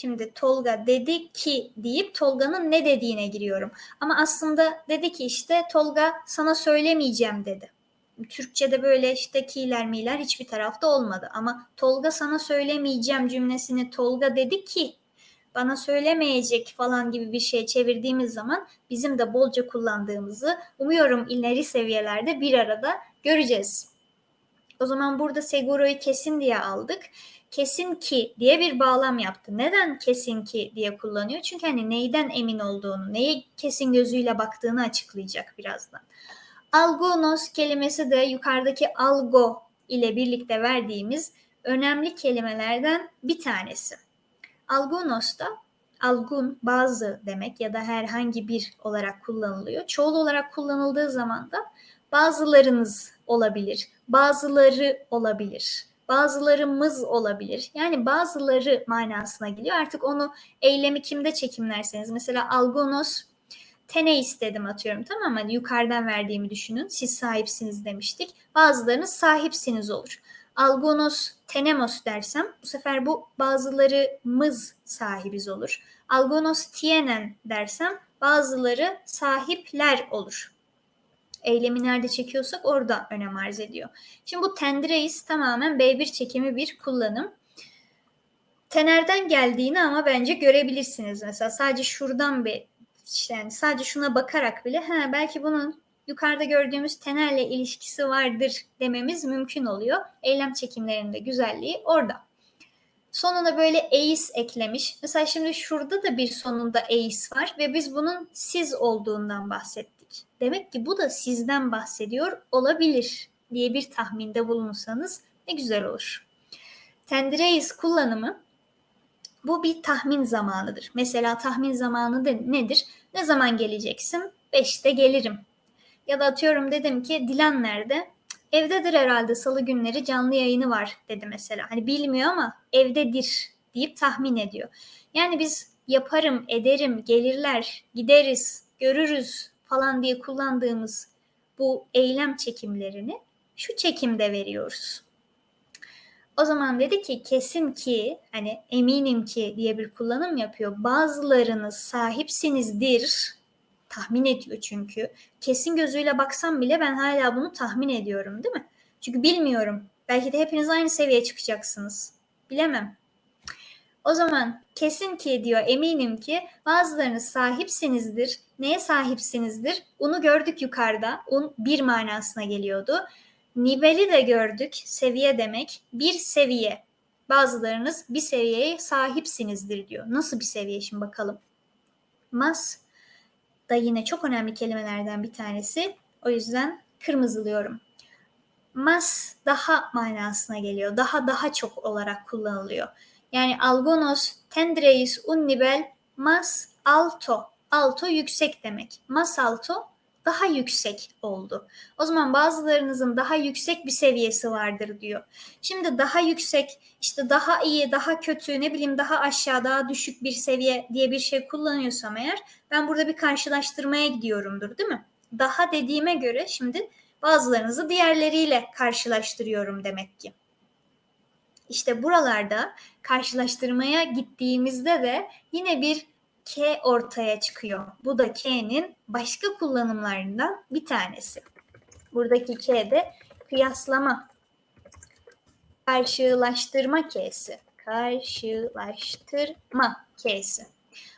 Şimdi Tolga dedi ki deyip Tolga'nın ne dediğine giriyorum. Ama aslında dedi ki işte Tolga sana söylemeyeceğim dedi. Türkçe'de böyle işte ki'ler mi'ler hiçbir tarafta olmadı. Ama Tolga sana söylemeyeceğim cümlesini Tolga dedi ki bana söylemeyecek falan gibi bir şey çevirdiğimiz zaman bizim de bolca kullandığımızı umuyorum ileri seviyelerde bir arada göreceğiz. O zaman burada seguro'yu kesin diye aldık. Kesin ki diye bir bağlam yaptı. Neden kesin ki diye kullanıyor? Çünkü hani neyden emin olduğunu, neye kesin gözüyle baktığını açıklayacak birazdan. Algonos kelimesi de yukarıdaki algo ile birlikte verdiğimiz önemli kelimelerden bir tanesi. Algonos da algun bazı demek ya da herhangi bir olarak kullanılıyor. Çoğul olarak kullanıldığı zaman da bazılarınız olabilir, bazıları olabilir, bazılarımız olabilir. Yani bazıları manasına geliyor. Artık onu eylemi kimde çekimlerseniz mesela algonos tene istedim atıyorum tamam mı? Hani yukarıdan verdiğimi düşünün. Siz sahipsiniz demiştik. Bazılarınız sahipsiniz olur. Algonos tenemos dersem bu sefer bu bazılarımız sahibiz olur. Algonos tienen dersem bazıları sahipler olur. Eylemi nerede çekiyorsak orada önem arz ediyor. Şimdi bu tendireis tamamen B1 çekimi bir kullanım. Tenerden geldiğini ama bence görebilirsiniz. Mesela sadece şuradan bir yani sadece şuna bakarak bile ha belki bunun yukarıda gördüğümüz tenerle ilişkisi vardır dememiz mümkün oluyor. Eylem çekimlerinde güzelliği orada. Sonuna böyle eis eklemiş. Mesela şimdi şurada da bir sonunda eis var ve biz bunun siz olduğundan bahsettik. Demek ki bu da sizden bahsediyor olabilir diye bir tahminde bulunsanız ne güzel olur. Tendireis kullanımı bu bir tahmin zamanıdır. Mesela tahmin zamanı da nedir? Ne zaman geleceksin? Beşte gelirim. Ya da atıyorum dedim ki Dilan nerede? Evdedir herhalde salı günleri canlı yayını var dedi mesela. Hani bilmiyor ama evdedir deyip tahmin ediyor. Yani biz yaparım, ederim, gelirler, gideriz, görürüz falan diye kullandığımız bu eylem çekimlerini şu çekimde veriyoruz. O zaman dedi ki kesin ki hani eminim ki diye bir kullanım yapıyor. Bazılarınız sahipsinizdir. Tahmin ediyor çünkü. Kesin gözüyle baksam bile ben hala bunu tahmin ediyorum değil mi? Çünkü bilmiyorum. Belki de hepiniz aynı seviyeye çıkacaksınız. Bilemem. O zaman kesin ki diyor eminim ki bazılarınız sahipsinizdir. Neye sahipsinizdir? Onu gördük yukarıda. Un bir manasına geliyordu. Niveli de gördük. Seviye demek. Bir seviye. Bazılarınız bir seviyeye sahipsinizdir diyor. Nasıl bir seviye şimdi bakalım. Mas da yine çok önemli kelimelerden bir tanesi. O yüzden kırmızılıyorum. Mas daha manasına geliyor. Daha daha çok olarak kullanılıyor. Yani algonos tendreis un nivel mas alto. Alto yüksek demek. Mas alto daha yüksek oldu. O zaman bazılarınızın daha yüksek bir seviyesi vardır diyor. Şimdi daha yüksek, işte daha iyi, daha kötü, ne bileyim daha aşağı, daha düşük bir seviye diye bir şey kullanıyorsam eğer ben burada bir karşılaştırmaya gidiyorumdur değil mi? Daha dediğime göre şimdi bazılarınızı diğerleriyle karşılaştırıyorum demek ki. İşte buralarda karşılaştırmaya gittiğimizde de yine bir K ortaya çıkıyor. Bu da K'nin başka kullanımlarından bir tanesi. Buradaki K de kıyaslama, karşılaştırma K'si. Karşılaştırma K'si.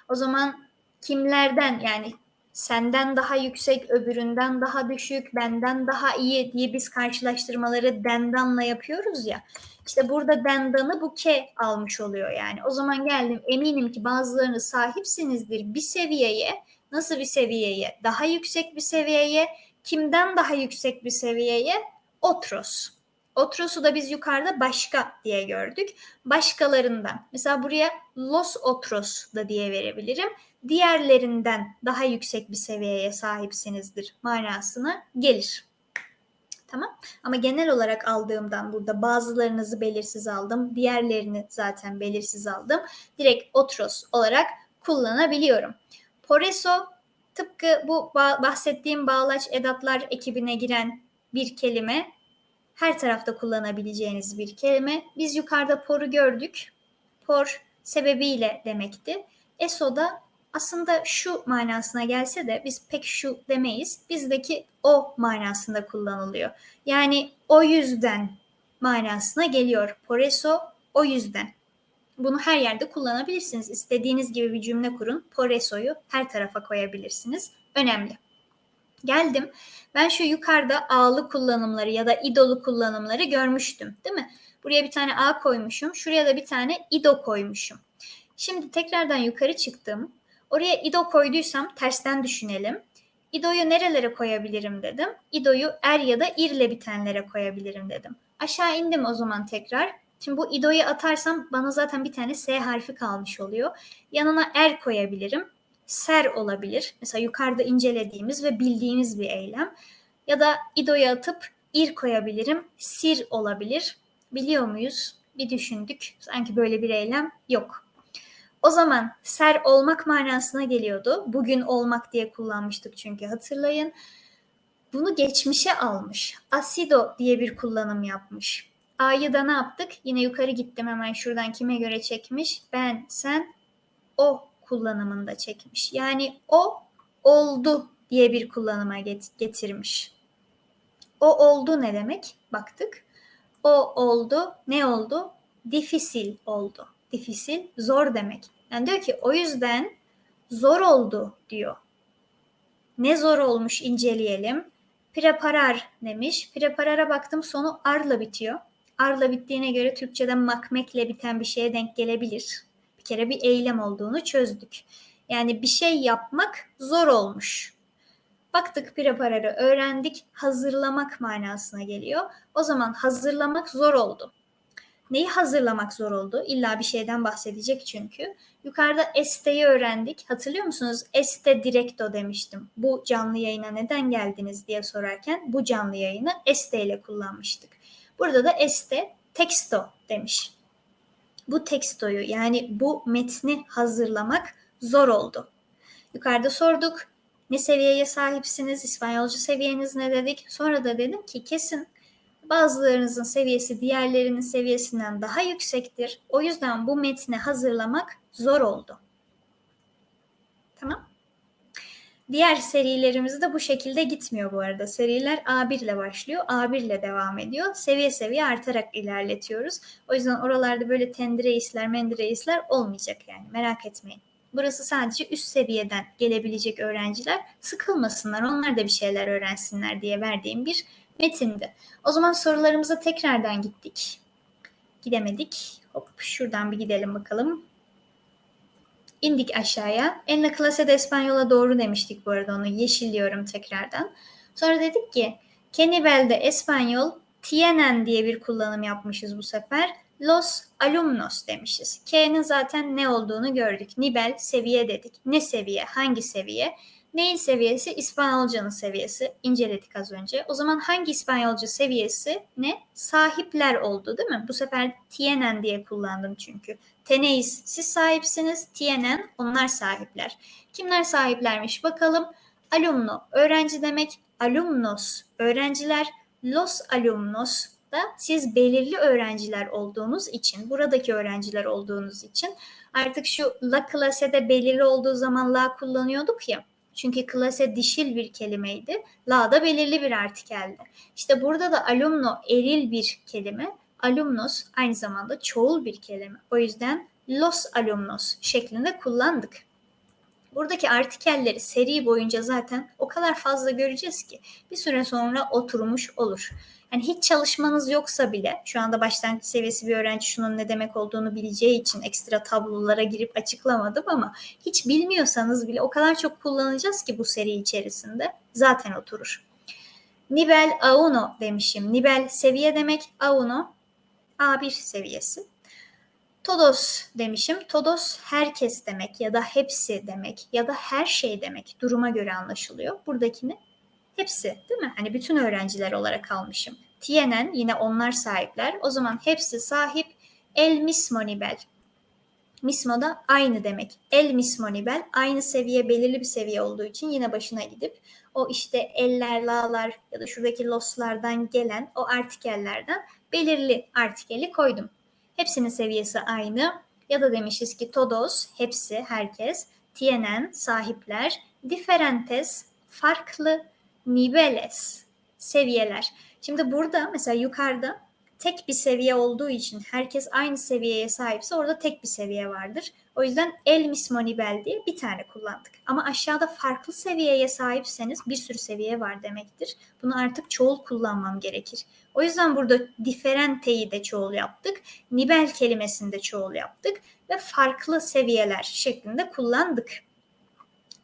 O zaman kimlerden yani senden daha yüksek, öbüründen daha düşük, benden daha iyi diye biz karşılaştırmaları dendanla yapıyoruz ya. İşte burada dendanı bu ke almış oluyor yani. O zaman geldim eminim ki bazılarını sahipsinizdir bir seviyeye. Nasıl bir seviyeye? Daha yüksek bir seviyeye. Kimden daha yüksek bir seviyeye? Otros. Otros'u da biz yukarıda başka diye gördük. Başkalarından. Mesela buraya los otros da diye verebilirim. Diğerlerinden daha yüksek bir seviyeye sahipsinizdir manasına gelir. Tamam. Ama genel olarak aldığımdan burada bazılarınızı belirsiz aldım. Diğerlerini zaten belirsiz aldım. Direkt otros olarak kullanabiliyorum. Poreso tıpkı bu bahsettiğim bağlaç edatlar ekibine giren bir kelime. Her tarafta kullanabileceğiniz bir kelime. Biz yukarıda poru gördük. Por sebebiyle demekti. Eso da aslında şu manasına gelse de biz pek şu demeyiz. Bizdeki o manasında kullanılıyor. Yani o yüzden manasına geliyor. Por eso o yüzden. Bunu her yerde kullanabilirsiniz. İstediğiniz gibi bir cümle kurun. Por eso'yu her tarafa koyabilirsiniz. Önemli. Geldim. Ben şu yukarıda a'lı kullanımları ya da idolu kullanımları görmüştüm. Değil mi? Buraya bir tane a koymuşum. Şuraya da bir tane ido koymuşum. Şimdi tekrardan yukarı çıktım. Oraya ido koyduysam tersten düşünelim. İdo'yu nerelere koyabilirim dedim. İdo'yu er ya da irle bitenlere koyabilirim dedim. Aşağı indim o zaman tekrar. Şimdi bu ido'yu atarsam bana zaten bir tane S harfi kalmış oluyor. Yanına er koyabilirim. Ser olabilir. Mesela yukarıda incelediğimiz ve bildiğimiz bir eylem. Ya da ido'yu atıp ir koyabilirim. Sir olabilir. Biliyor muyuz? Bir düşündük. Sanki böyle bir eylem yok. O zaman ser olmak manasına geliyordu. Bugün olmak diye kullanmıştık çünkü hatırlayın. Bunu geçmişe almış. Asido diye bir kullanım yapmış. A'yı da ne yaptık? Yine yukarı gittim hemen şuradan kime göre çekmiş? Ben, sen, o kullanımında çekmiş. Yani o oldu diye bir kullanıma getirmiş. O oldu ne demek? Baktık. O oldu. Ne oldu? Difisil oldu. Difisil zor demek. Yani diyor ki o yüzden zor oldu diyor. Ne zor olmuş inceleyelim. Preparar demiş. Preparara baktım sonu arla bitiyor. Arla bittiğine göre Türkçe'de makmekle biten bir şeye denk gelebilir. Bir kere bir eylem olduğunu çözdük. Yani bir şey yapmak zor olmuş. Baktık prepararı öğrendik. Hazırlamak manasına geliyor. O zaman hazırlamak zor oldu. Neyi hazırlamak zor oldu? İlla bir şeyden bahsedecek çünkü. Yukarıda este'yi öğrendik. Hatırlıyor musunuz? Este directo demiştim. Bu canlı yayına neden geldiniz diye sorarken bu canlı yayını este ile kullanmıştık. Burada da este texto demiş. Bu tekstoyu yani bu metni hazırlamak zor oldu. Yukarıda sorduk. Ne seviyeye sahipsiniz? İspanyolca seviyeniz ne dedik? Sonra da dedim ki kesin bazılarınızın seviyesi diğerlerinin seviyesinden daha yüksektir. O yüzden bu metni hazırlamak zor oldu. Tamam. Diğer serilerimiz de bu şekilde gitmiyor bu arada. Seriler A1 ile başlıyor, A1 ile devam ediyor. Seviye seviye artarak ilerletiyoruz. O yüzden oralarda böyle tendireisler, mendireisler olmayacak yani merak etmeyin. Burası sadece üst seviyeden gelebilecek öğrenciler sıkılmasınlar, onlar da bir şeyler öğrensinler diye verdiğim bir metindi. O zaman sorularımıza tekrardan gittik. Gidemedik. Hop şuradan bir gidelim bakalım. İndik aşağıya. En la clase de Español'a doğru demiştik bu arada onu yeşilliyorum tekrardan. Sonra dedik ki que nivel de Español tienen diye bir kullanım yapmışız bu sefer. Los alumnos demişiz. K'nin zaten ne olduğunu gördük. Nivel seviye dedik. Ne seviye? Hangi seviye? Neyin seviyesi? İspanyolcanın seviyesi. İnceledik az önce. O zaman hangi İspanyolca seviyesi ne? Sahipler oldu değil mi? Bu sefer tienen diye kullandım çünkü. Teneis siz sahipsiniz. Tienen onlar sahipler. Kimler sahiplermiş bakalım. Alumno öğrenci demek. Alumnos öğrenciler. Los alumnos da siz belirli öğrenciler olduğunuz için, buradaki öğrenciler olduğunuz için artık şu la clase'de belirli olduğu zaman la kullanıyorduk ya. Çünkü klase dişil bir kelimeydi. La da belirli bir artikeldi. İşte burada da alumno eril bir kelime. Alumnos aynı zamanda çoğul bir kelime. O yüzden los alumnos şeklinde kullandık. Buradaki artikelleri seri boyunca zaten o kadar fazla göreceğiz ki bir süre sonra oturmuş olur. Yani hiç çalışmanız yoksa bile şu anda başlangıç seviyesi bir öğrenci şunun ne demek olduğunu bileceği için ekstra tablolara girip açıklamadım ama hiç bilmiyorsanız bile o kadar çok kullanacağız ki bu seri içerisinde zaten oturur. Nivel A1 demişim. Nivel seviye demek A1 A1 seviyesi. Todos demişim. Todos herkes demek ya da hepsi demek ya da her şey demek. Duruma göre anlaşılıyor. Buradakini hepsi değil mi? Hani bütün öğrenciler olarak almışım. Tienen yine onlar sahipler. O zaman hepsi sahip. El mismo nivel. Mismo da aynı demek. El mismo nivel aynı seviye belirli bir seviye olduğu için yine başına gidip o işte eller, la'lar ya da şuradaki loslardan gelen o artikellerden belirli artikeli koydum. Hepsinin seviyesi aynı. Ya da demişiz ki todos, hepsi, herkes, tienen, sahipler, diferentes, farklı, niveles, seviyeler. Şimdi burada mesela yukarıda tek bir seviye olduğu için herkes aynı seviyeye sahipse orada tek bir seviye vardır. O yüzden el mismo nivel diye bir tane kullandık. Ama aşağıda farklı seviyeye sahipseniz bir sürü seviye var demektir. Bunu artık çoğul kullanmam gerekir. O yüzden burada diferenteyi de çoğul yaptık. Nivel kelimesini de çoğul yaptık ve farklı seviyeler şeklinde kullandık.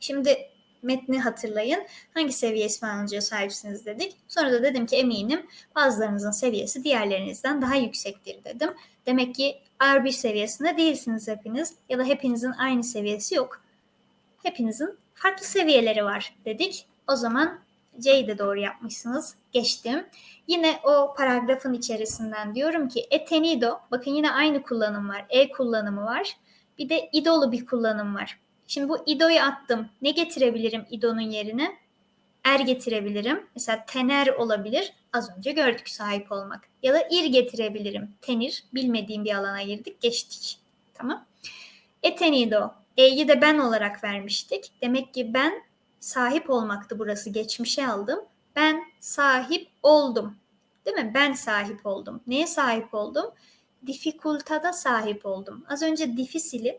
Şimdi metni hatırlayın. Hangi seviye İspanyolca'ya sahipsiniz dedik. Sonra da dedim ki eminim bazılarınızın seviyesi diğerlerinizden daha yüksektir dedim. Demek ki R1 seviyesinde değilsiniz hepiniz ya da hepinizin aynı seviyesi yok. Hepinizin farklı seviyeleri var dedik. O zaman C'yi de doğru yapmışsınız. Geçtim. Yine o paragrafın içerisinden diyorum ki etenido. Bakın yine aynı kullanım var. E kullanımı var. Bir de idolu bir kullanım var. Şimdi bu ido'yu attım. Ne getirebilirim idonun yerine? Er getirebilirim. Mesela tener olabilir. Az önce gördük sahip olmak. Ya da ir getirebilirim. Tenir. Bilmediğim bir alana girdik. Geçtik. Tamam. Etenido. E'yi de ben olarak vermiştik. Demek ki ben sahip olmaktı burası. Geçmişe aldım. Ben sahip oldum. Değil mi? Ben sahip oldum. Neye sahip oldum? Difikultada sahip oldum. Az önce difisili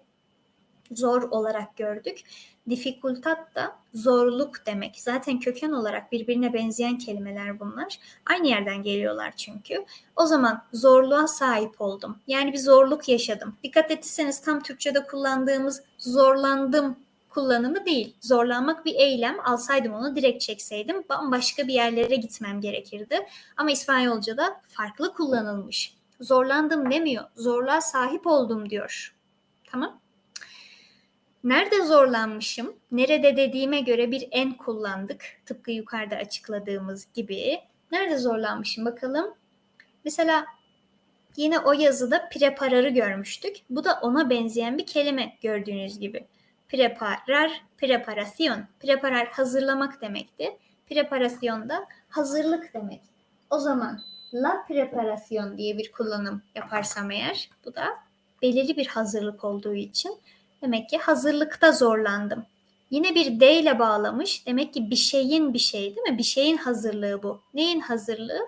zor olarak gördük. Difikultat da zorluk demek. Zaten köken olarak birbirine benzeyen kelimeler bunlar. Aynı yerden geliyorlar çünkü. O zaman zorluğa sahip oldum. Yani bir zorluk yaşadım. Dikkat ettiyseniz tam Türkçe'de kullandığımız zorlandım kullanımı değil. Zorlanmak bir eylem. Alsaydım onu direkt çekseydim bambaşka bir yerlere gitmem gerekirdi. Ama İspanyolca'da farklı kullanılmış. Zorlandım demiyor. Zorluğa sahip oldum diyor. Tamam. Nerede zorlanmışım? Nerede dediğime göre bir en kullandık. Tıpkı yukarıda açıkladığımız gibi. Nerede zorlanmışım bakalım. Mesela yine o yazıda prepararı görmüştük. Bu da ona benzeyen bir kelime gördüğünüz gibi. Preparar, preparasyon. Preparar hazırlamak demekti. Preparasyon da hazırlık demek. O zaman la preparasyon diye bir kullanım yaparsam eğer bu da belirli bir hazırlık olduğu için Demek ki hazırlıkta zorlandım. Yine bir D ile bağlamış. Demek ki bir şeyin bir şey değil mi? Bir şeyin hazırlığı bu. Neyin hazırlığı?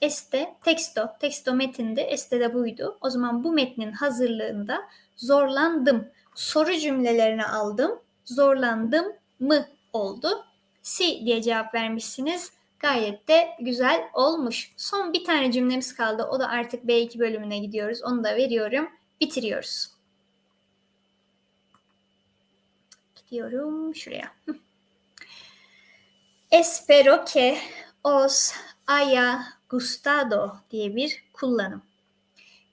Este, teksto. Teksto metinde, este de buydu. O zaman bu metnin hazırlığında zorlandım. Soru cümlelerini aldım. Zorlandım mı oldu? Si diye cevap vermişsiniz. Gayet de güzel olmuş. Son bir tane cümlemiz kaldı. O da artık B2 bölümüne gidiyoruz. Onu da veriyorum. Bitiriyoruz. Diyorum şuraya. Espero que os haya gustado diye bir kullanım.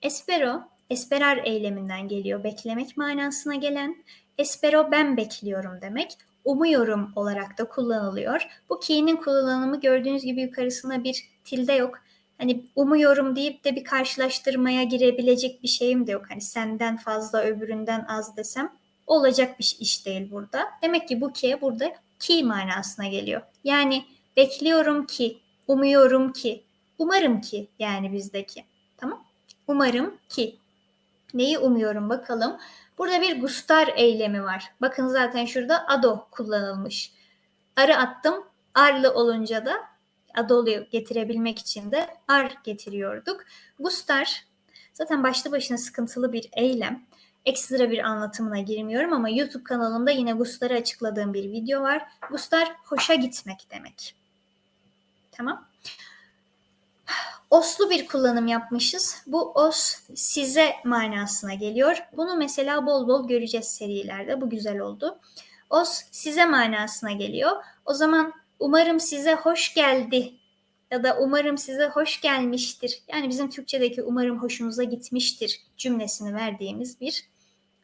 Espero, esperar eyleminden geliyor. Beklemek manasına gelen. Espero ben bekliyorum demek. Umuyorum olarak da kullanılıyor. Bu ki'nin kullanımı gördüğünüz gibi yukarısında bir tilde yok. Hani umuyorum deyip de bir karşılaştırmaya girebilecek bir şeyim de yok. Hani senden fazla öbüründen az desem olacak bir iş değil burada. Demek ki bu ki burada ki manasına geliyor. Yani bekliyorum ki, umuyorum ki, umarım ki yani bizdeki. Tamam? Umarım ki. Neyi umuyorum bakalım. Burada bir gustar eylemi var. Bakın zaten şurada ado kullanılmış. Arı attım. Arlı olunca da adoluyu getirebilmek için de ar getiriyorduk. Gustar zaten başlı başına sıkıntılı bir eylem ekstra bir anlatımına girmiyorum ama YouTube kanalımda yine gustarı açıkladığım bir video var. Gustar hoşa gitmek demek. Tamam. Oslu bir kullanım yapmışız. Bu os size manasına geliyor. Bunu mesela bol bol göreceğiz serilerde. Bu güzel oldu. Os size manasına geliyor. O zaman umarım size hoş geldi ya da umarım size hoş gelmiştir. Yani bizim Türkçedeki umarım hoşunuza gitmiştir cümlesini verdiğimiz bir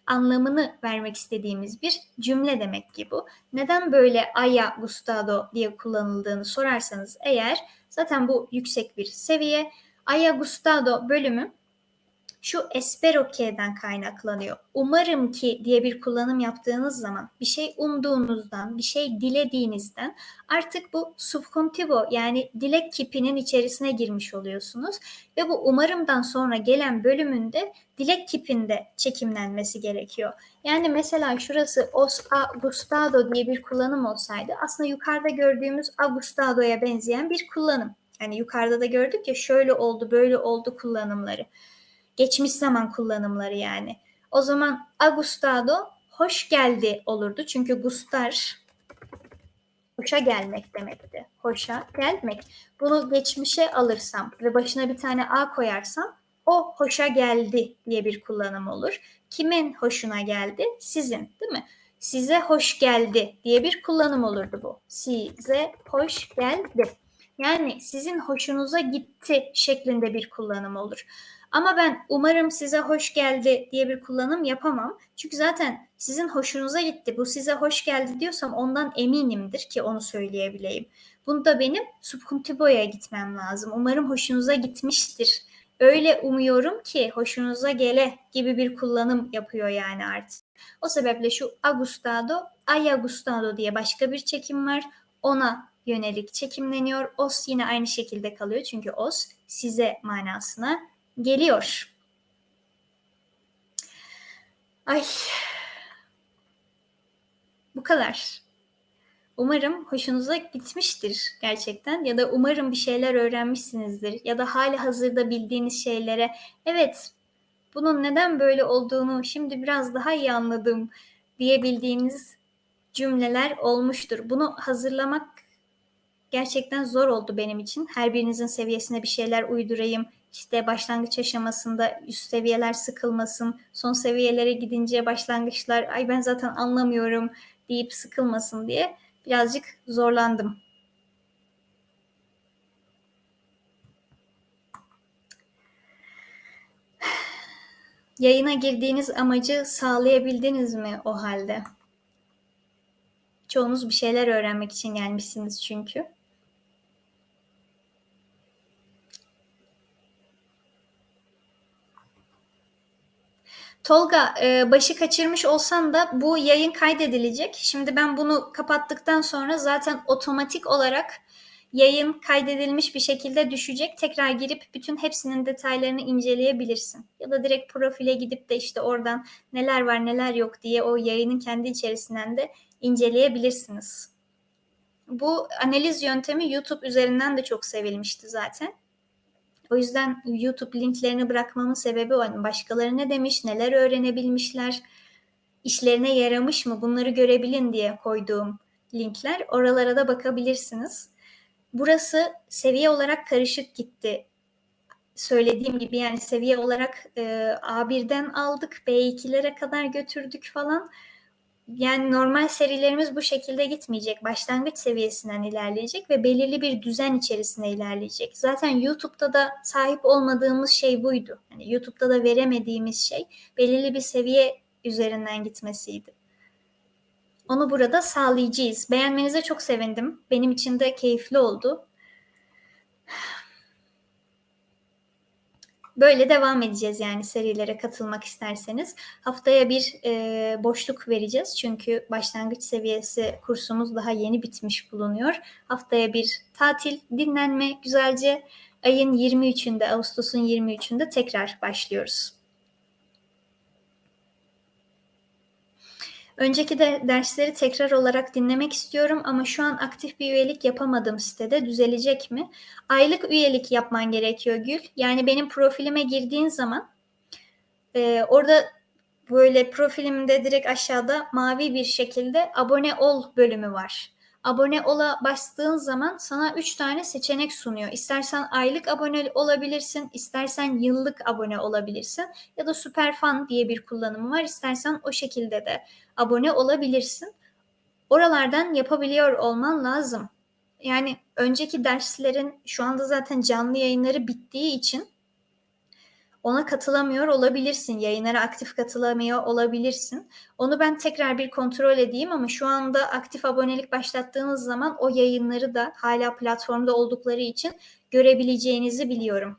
anlamını vermek istediğimiz bir cümle demek ki bu. Neden böyle aya gustado diye kullanıldığını sorarsanız eğer zaten bu yüksek bir seviye. Aya gustado bölümü şu espero ke'den kaynaklanıyor. Umarım ki diye bir kullanım yaptığınız zaman bir şey umduğunuzdan, bir şey dilediğinizden artık bu subcontivo yani dilek kipinin içerisine girmiş oluyorsunuz. Ve bu umarımdan sonra gelen bölümünde dilek kipinde çekimlenmesi gerekiyor. Yani mesela şurası os a gustado diye bir kullanım olsaydı aslında yukarıda gördüğümüz agustado'ya benzeyen bir kullanım. Yani yukarıda da gördük ya şöyle oldu böyle oldu kullanımları. Geçmiş zaman kullanımları yani. O zaman agustado hoş geldi olurdu. Çünkü gustar hoşa gelmek demekti. Hoşa gelmek. Bunu geçmişe alırsam ve başına bir tane a koyarsam o hoşa geldi diye bir kullanım olur. Kimin hoşuna geldi? Sizin, değil mi? Size hoş geldi diye bir kullanım olurdu bu. Size hoş geldi. Yani sizin hoşunuza gitti şeklinde bir kullanım olur. Ama ben umarım size hoş geldi diye bir kullanım yapamam. Çünkü zaten sizin hoşunuza gitti. Bu size hoş geldi diyorsam ondan eminimdir ki onu söyleyebileyim. Bunda benim subkuntibo'ya gitmem lazım. Umarım hoşunuza gitmiştir. Öyle umuyorum ki hoşunuza gele gibi bir kullanım yapıyor yani artık. O sebeple şu agustado, ay agustado diye başka bir çekim var. Ona yönelik çekimleniyor. Os yine aynı şekilde kalıyor çünkü os size manasına geliyor. Ay. Bu kadar. Umarım hoşunuza gitmiştir gerçekten ya da umarım bir şeyler öğrenmişsinizdir ya da hali hazırda bildiğiniz şeylere evet bunun neden böyle olduğunu şimdi biraz daha iyi anladım diyebildiğiniz cümleler olmuştur. Bunu hazırlamak gerçekten zor oldu benim için. Her birinizin seviyesine bir şeyler uydurayım. İşte başlangıç aşamasında üst seviyeler sıkılmasın. Son seviyelere gidince başlangıçlar ay ben zaten anlamıyorum deyip sıkılmasın diye birazcık zorlandım. Yayına girdiğiniz amacı sağlayabildiniz mi o halde? Çoğunuz bir şeyler öğrenmek için gelmişsiniz çünkü. Tolga e, başı kaçırmış olsan da bu yayın kaydedilecek. Şimdi ben bunu kapattıktan sonra zaten otomatik olarak yayın kaydedilmiş bir şekilde düşecek. Tekrar girip bütün hepsinin detaylarını inceleyebilirsin. Ya da direkt profile gidip de işte oradan neler var neler yok diye o yayının kendi içerisinden de inceleyebilirsiniz. Bu analiz yöntemi YouTube üzerinden de çok sevilmişti zaten. O yüzden YouTube linklerini bırakmamın sebebi o. Yani başkaları ne demiş, neler öğrenebilmişler, işlerine yaramış mı bunları görebilin diye koyduğum linkler. Oralara da bakabilirsiniz. Burası seviye olarak karışık gitti. Söylediğim gibi yani seviye olarak e, A1'den aldık, B2'lere kadar götürdük falan yani normal serilerimiz bu şekilde gitmeyecek. Başlangıç seviyesinden ilerleyecek ve belirli bir düzen içerisinde ilerleyecek. Zaten YouTube'da da sahip olmadığımız şey buydu. Yani YouTube'da da veremediğimiz şey belirli bir seviye üzerinden gitmesiydi. Onu burada sağlayacağız. Beğenmenize çok sevindim. Benim için de keyifli oldu. Böyle devam edeceğiz yani serilere katılmak isterseniz. Haftaya bir e, boşluk vereceğiz çünkü başlangıç seviyesi kursumuz daha yeni bitmiş bulunuyor. Haftaya bir tatil, dinlenme güzelce ayın 23'ünde, Ağustos'un 23'ünde tekrar başlıyoruz. Önceki de dersleri tekrar olarak dinlemek istiyorum ama şu an aktif bir üyelik yapamadım sitede. Düzelecek mi? Aylık üyelik yapman gerekiyor Gül. Yani benim profilime girdiğin zaman e, orada böyle profilimde direkt aşağıda mavi bir şekilde abone ol bölümü var. Abone ola bastığın zaman sana 3 tane seçenek sunuyor. İstersen aylık abone olabilirsin, istersen yıllık abone olabilirsin ya da süper fan diye bir kullanımı var. İstersen o şekilde de abone olabilirsin. Oralardan yapabiliyor olman lazım. Yani önceki derslerin şu anda zaten canlı yayınları bittiği için ona katılamıyor olabilirsin. Yayınlara aktif katılamıyor olabilirsin. Onu ben tekrar bir kontrol edeyim ama şu anda aktif abonelik başlattığınız zaman o yayınları da hala platformda oldukları için görebileceğinizi biliyorum.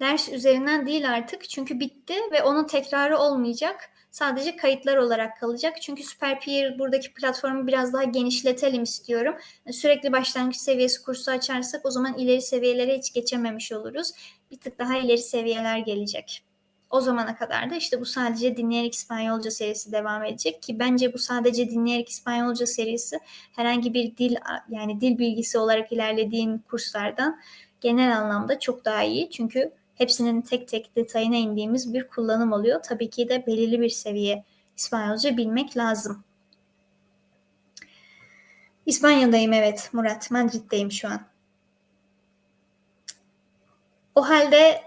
ders üzerinden değil artık çünkü bitti ve onun tekrarı olmayacak. Sadece kayıtlar olarak kalacak. Çünkü SuperPeer buradaki platformu biraz daha genişletelim istiyorum. Sürekli başlangıç seviyesi kursu açarsak o zaman ileri seviyelere hiç geçememiş oluruz. Bir tık daha ileri seviyeler gelecek. O zamana kadar da işte bu sadece dinleyerek İspanyolca serisi devam edecek ki bence bu sadece dinleyerek İspanyolca serisi herhangi bir dil yani dil bilgisi olarak ilerlediğin kurslardan genel anlamda çok daha iyi. Çünkü hepsinin tek tek detayına indiğimiz bir kullanım oluyor. Tabii ki de belirli bir seviye İspanyolca bilmek lazım. İspanya'dayım evet Murat. Madrid'deyim şu an. O halde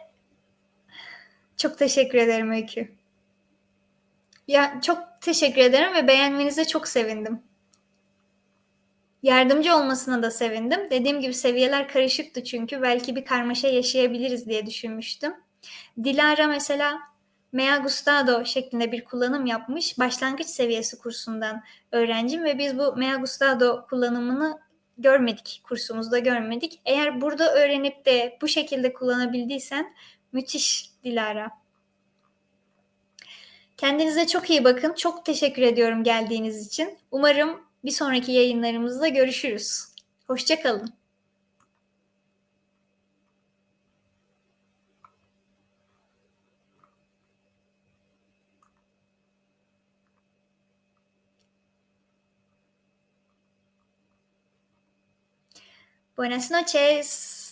çok teşekkür ederim Öykü. Ya çok teşekkür ederim ve beğenmenize çok sevindim. Yardımcı olmasına da sevindim. Dediğim gibi seviyeler karışıktı çünkü belki bir karmaşa yaşayabiliriz diye düşünmüştüm. Dilara mesela Mea Gustado şeklinde bir kullanım yapmış. Başlangıç seviyesi kursundan öğrencim ve biz bu Mea Gustado kullanımını görmedik, kursumuzda görmedik. Eğer burada öğrenip de bu şekilde kullanabildiysen müthiş Dilara. Kendinize çok iyi bakın. Çok teşekkür ediyorum geldiğiniz için. Umarım bir sonraki yayınlarımızda görüşürüz. Hoşçakalın. Buenas noches.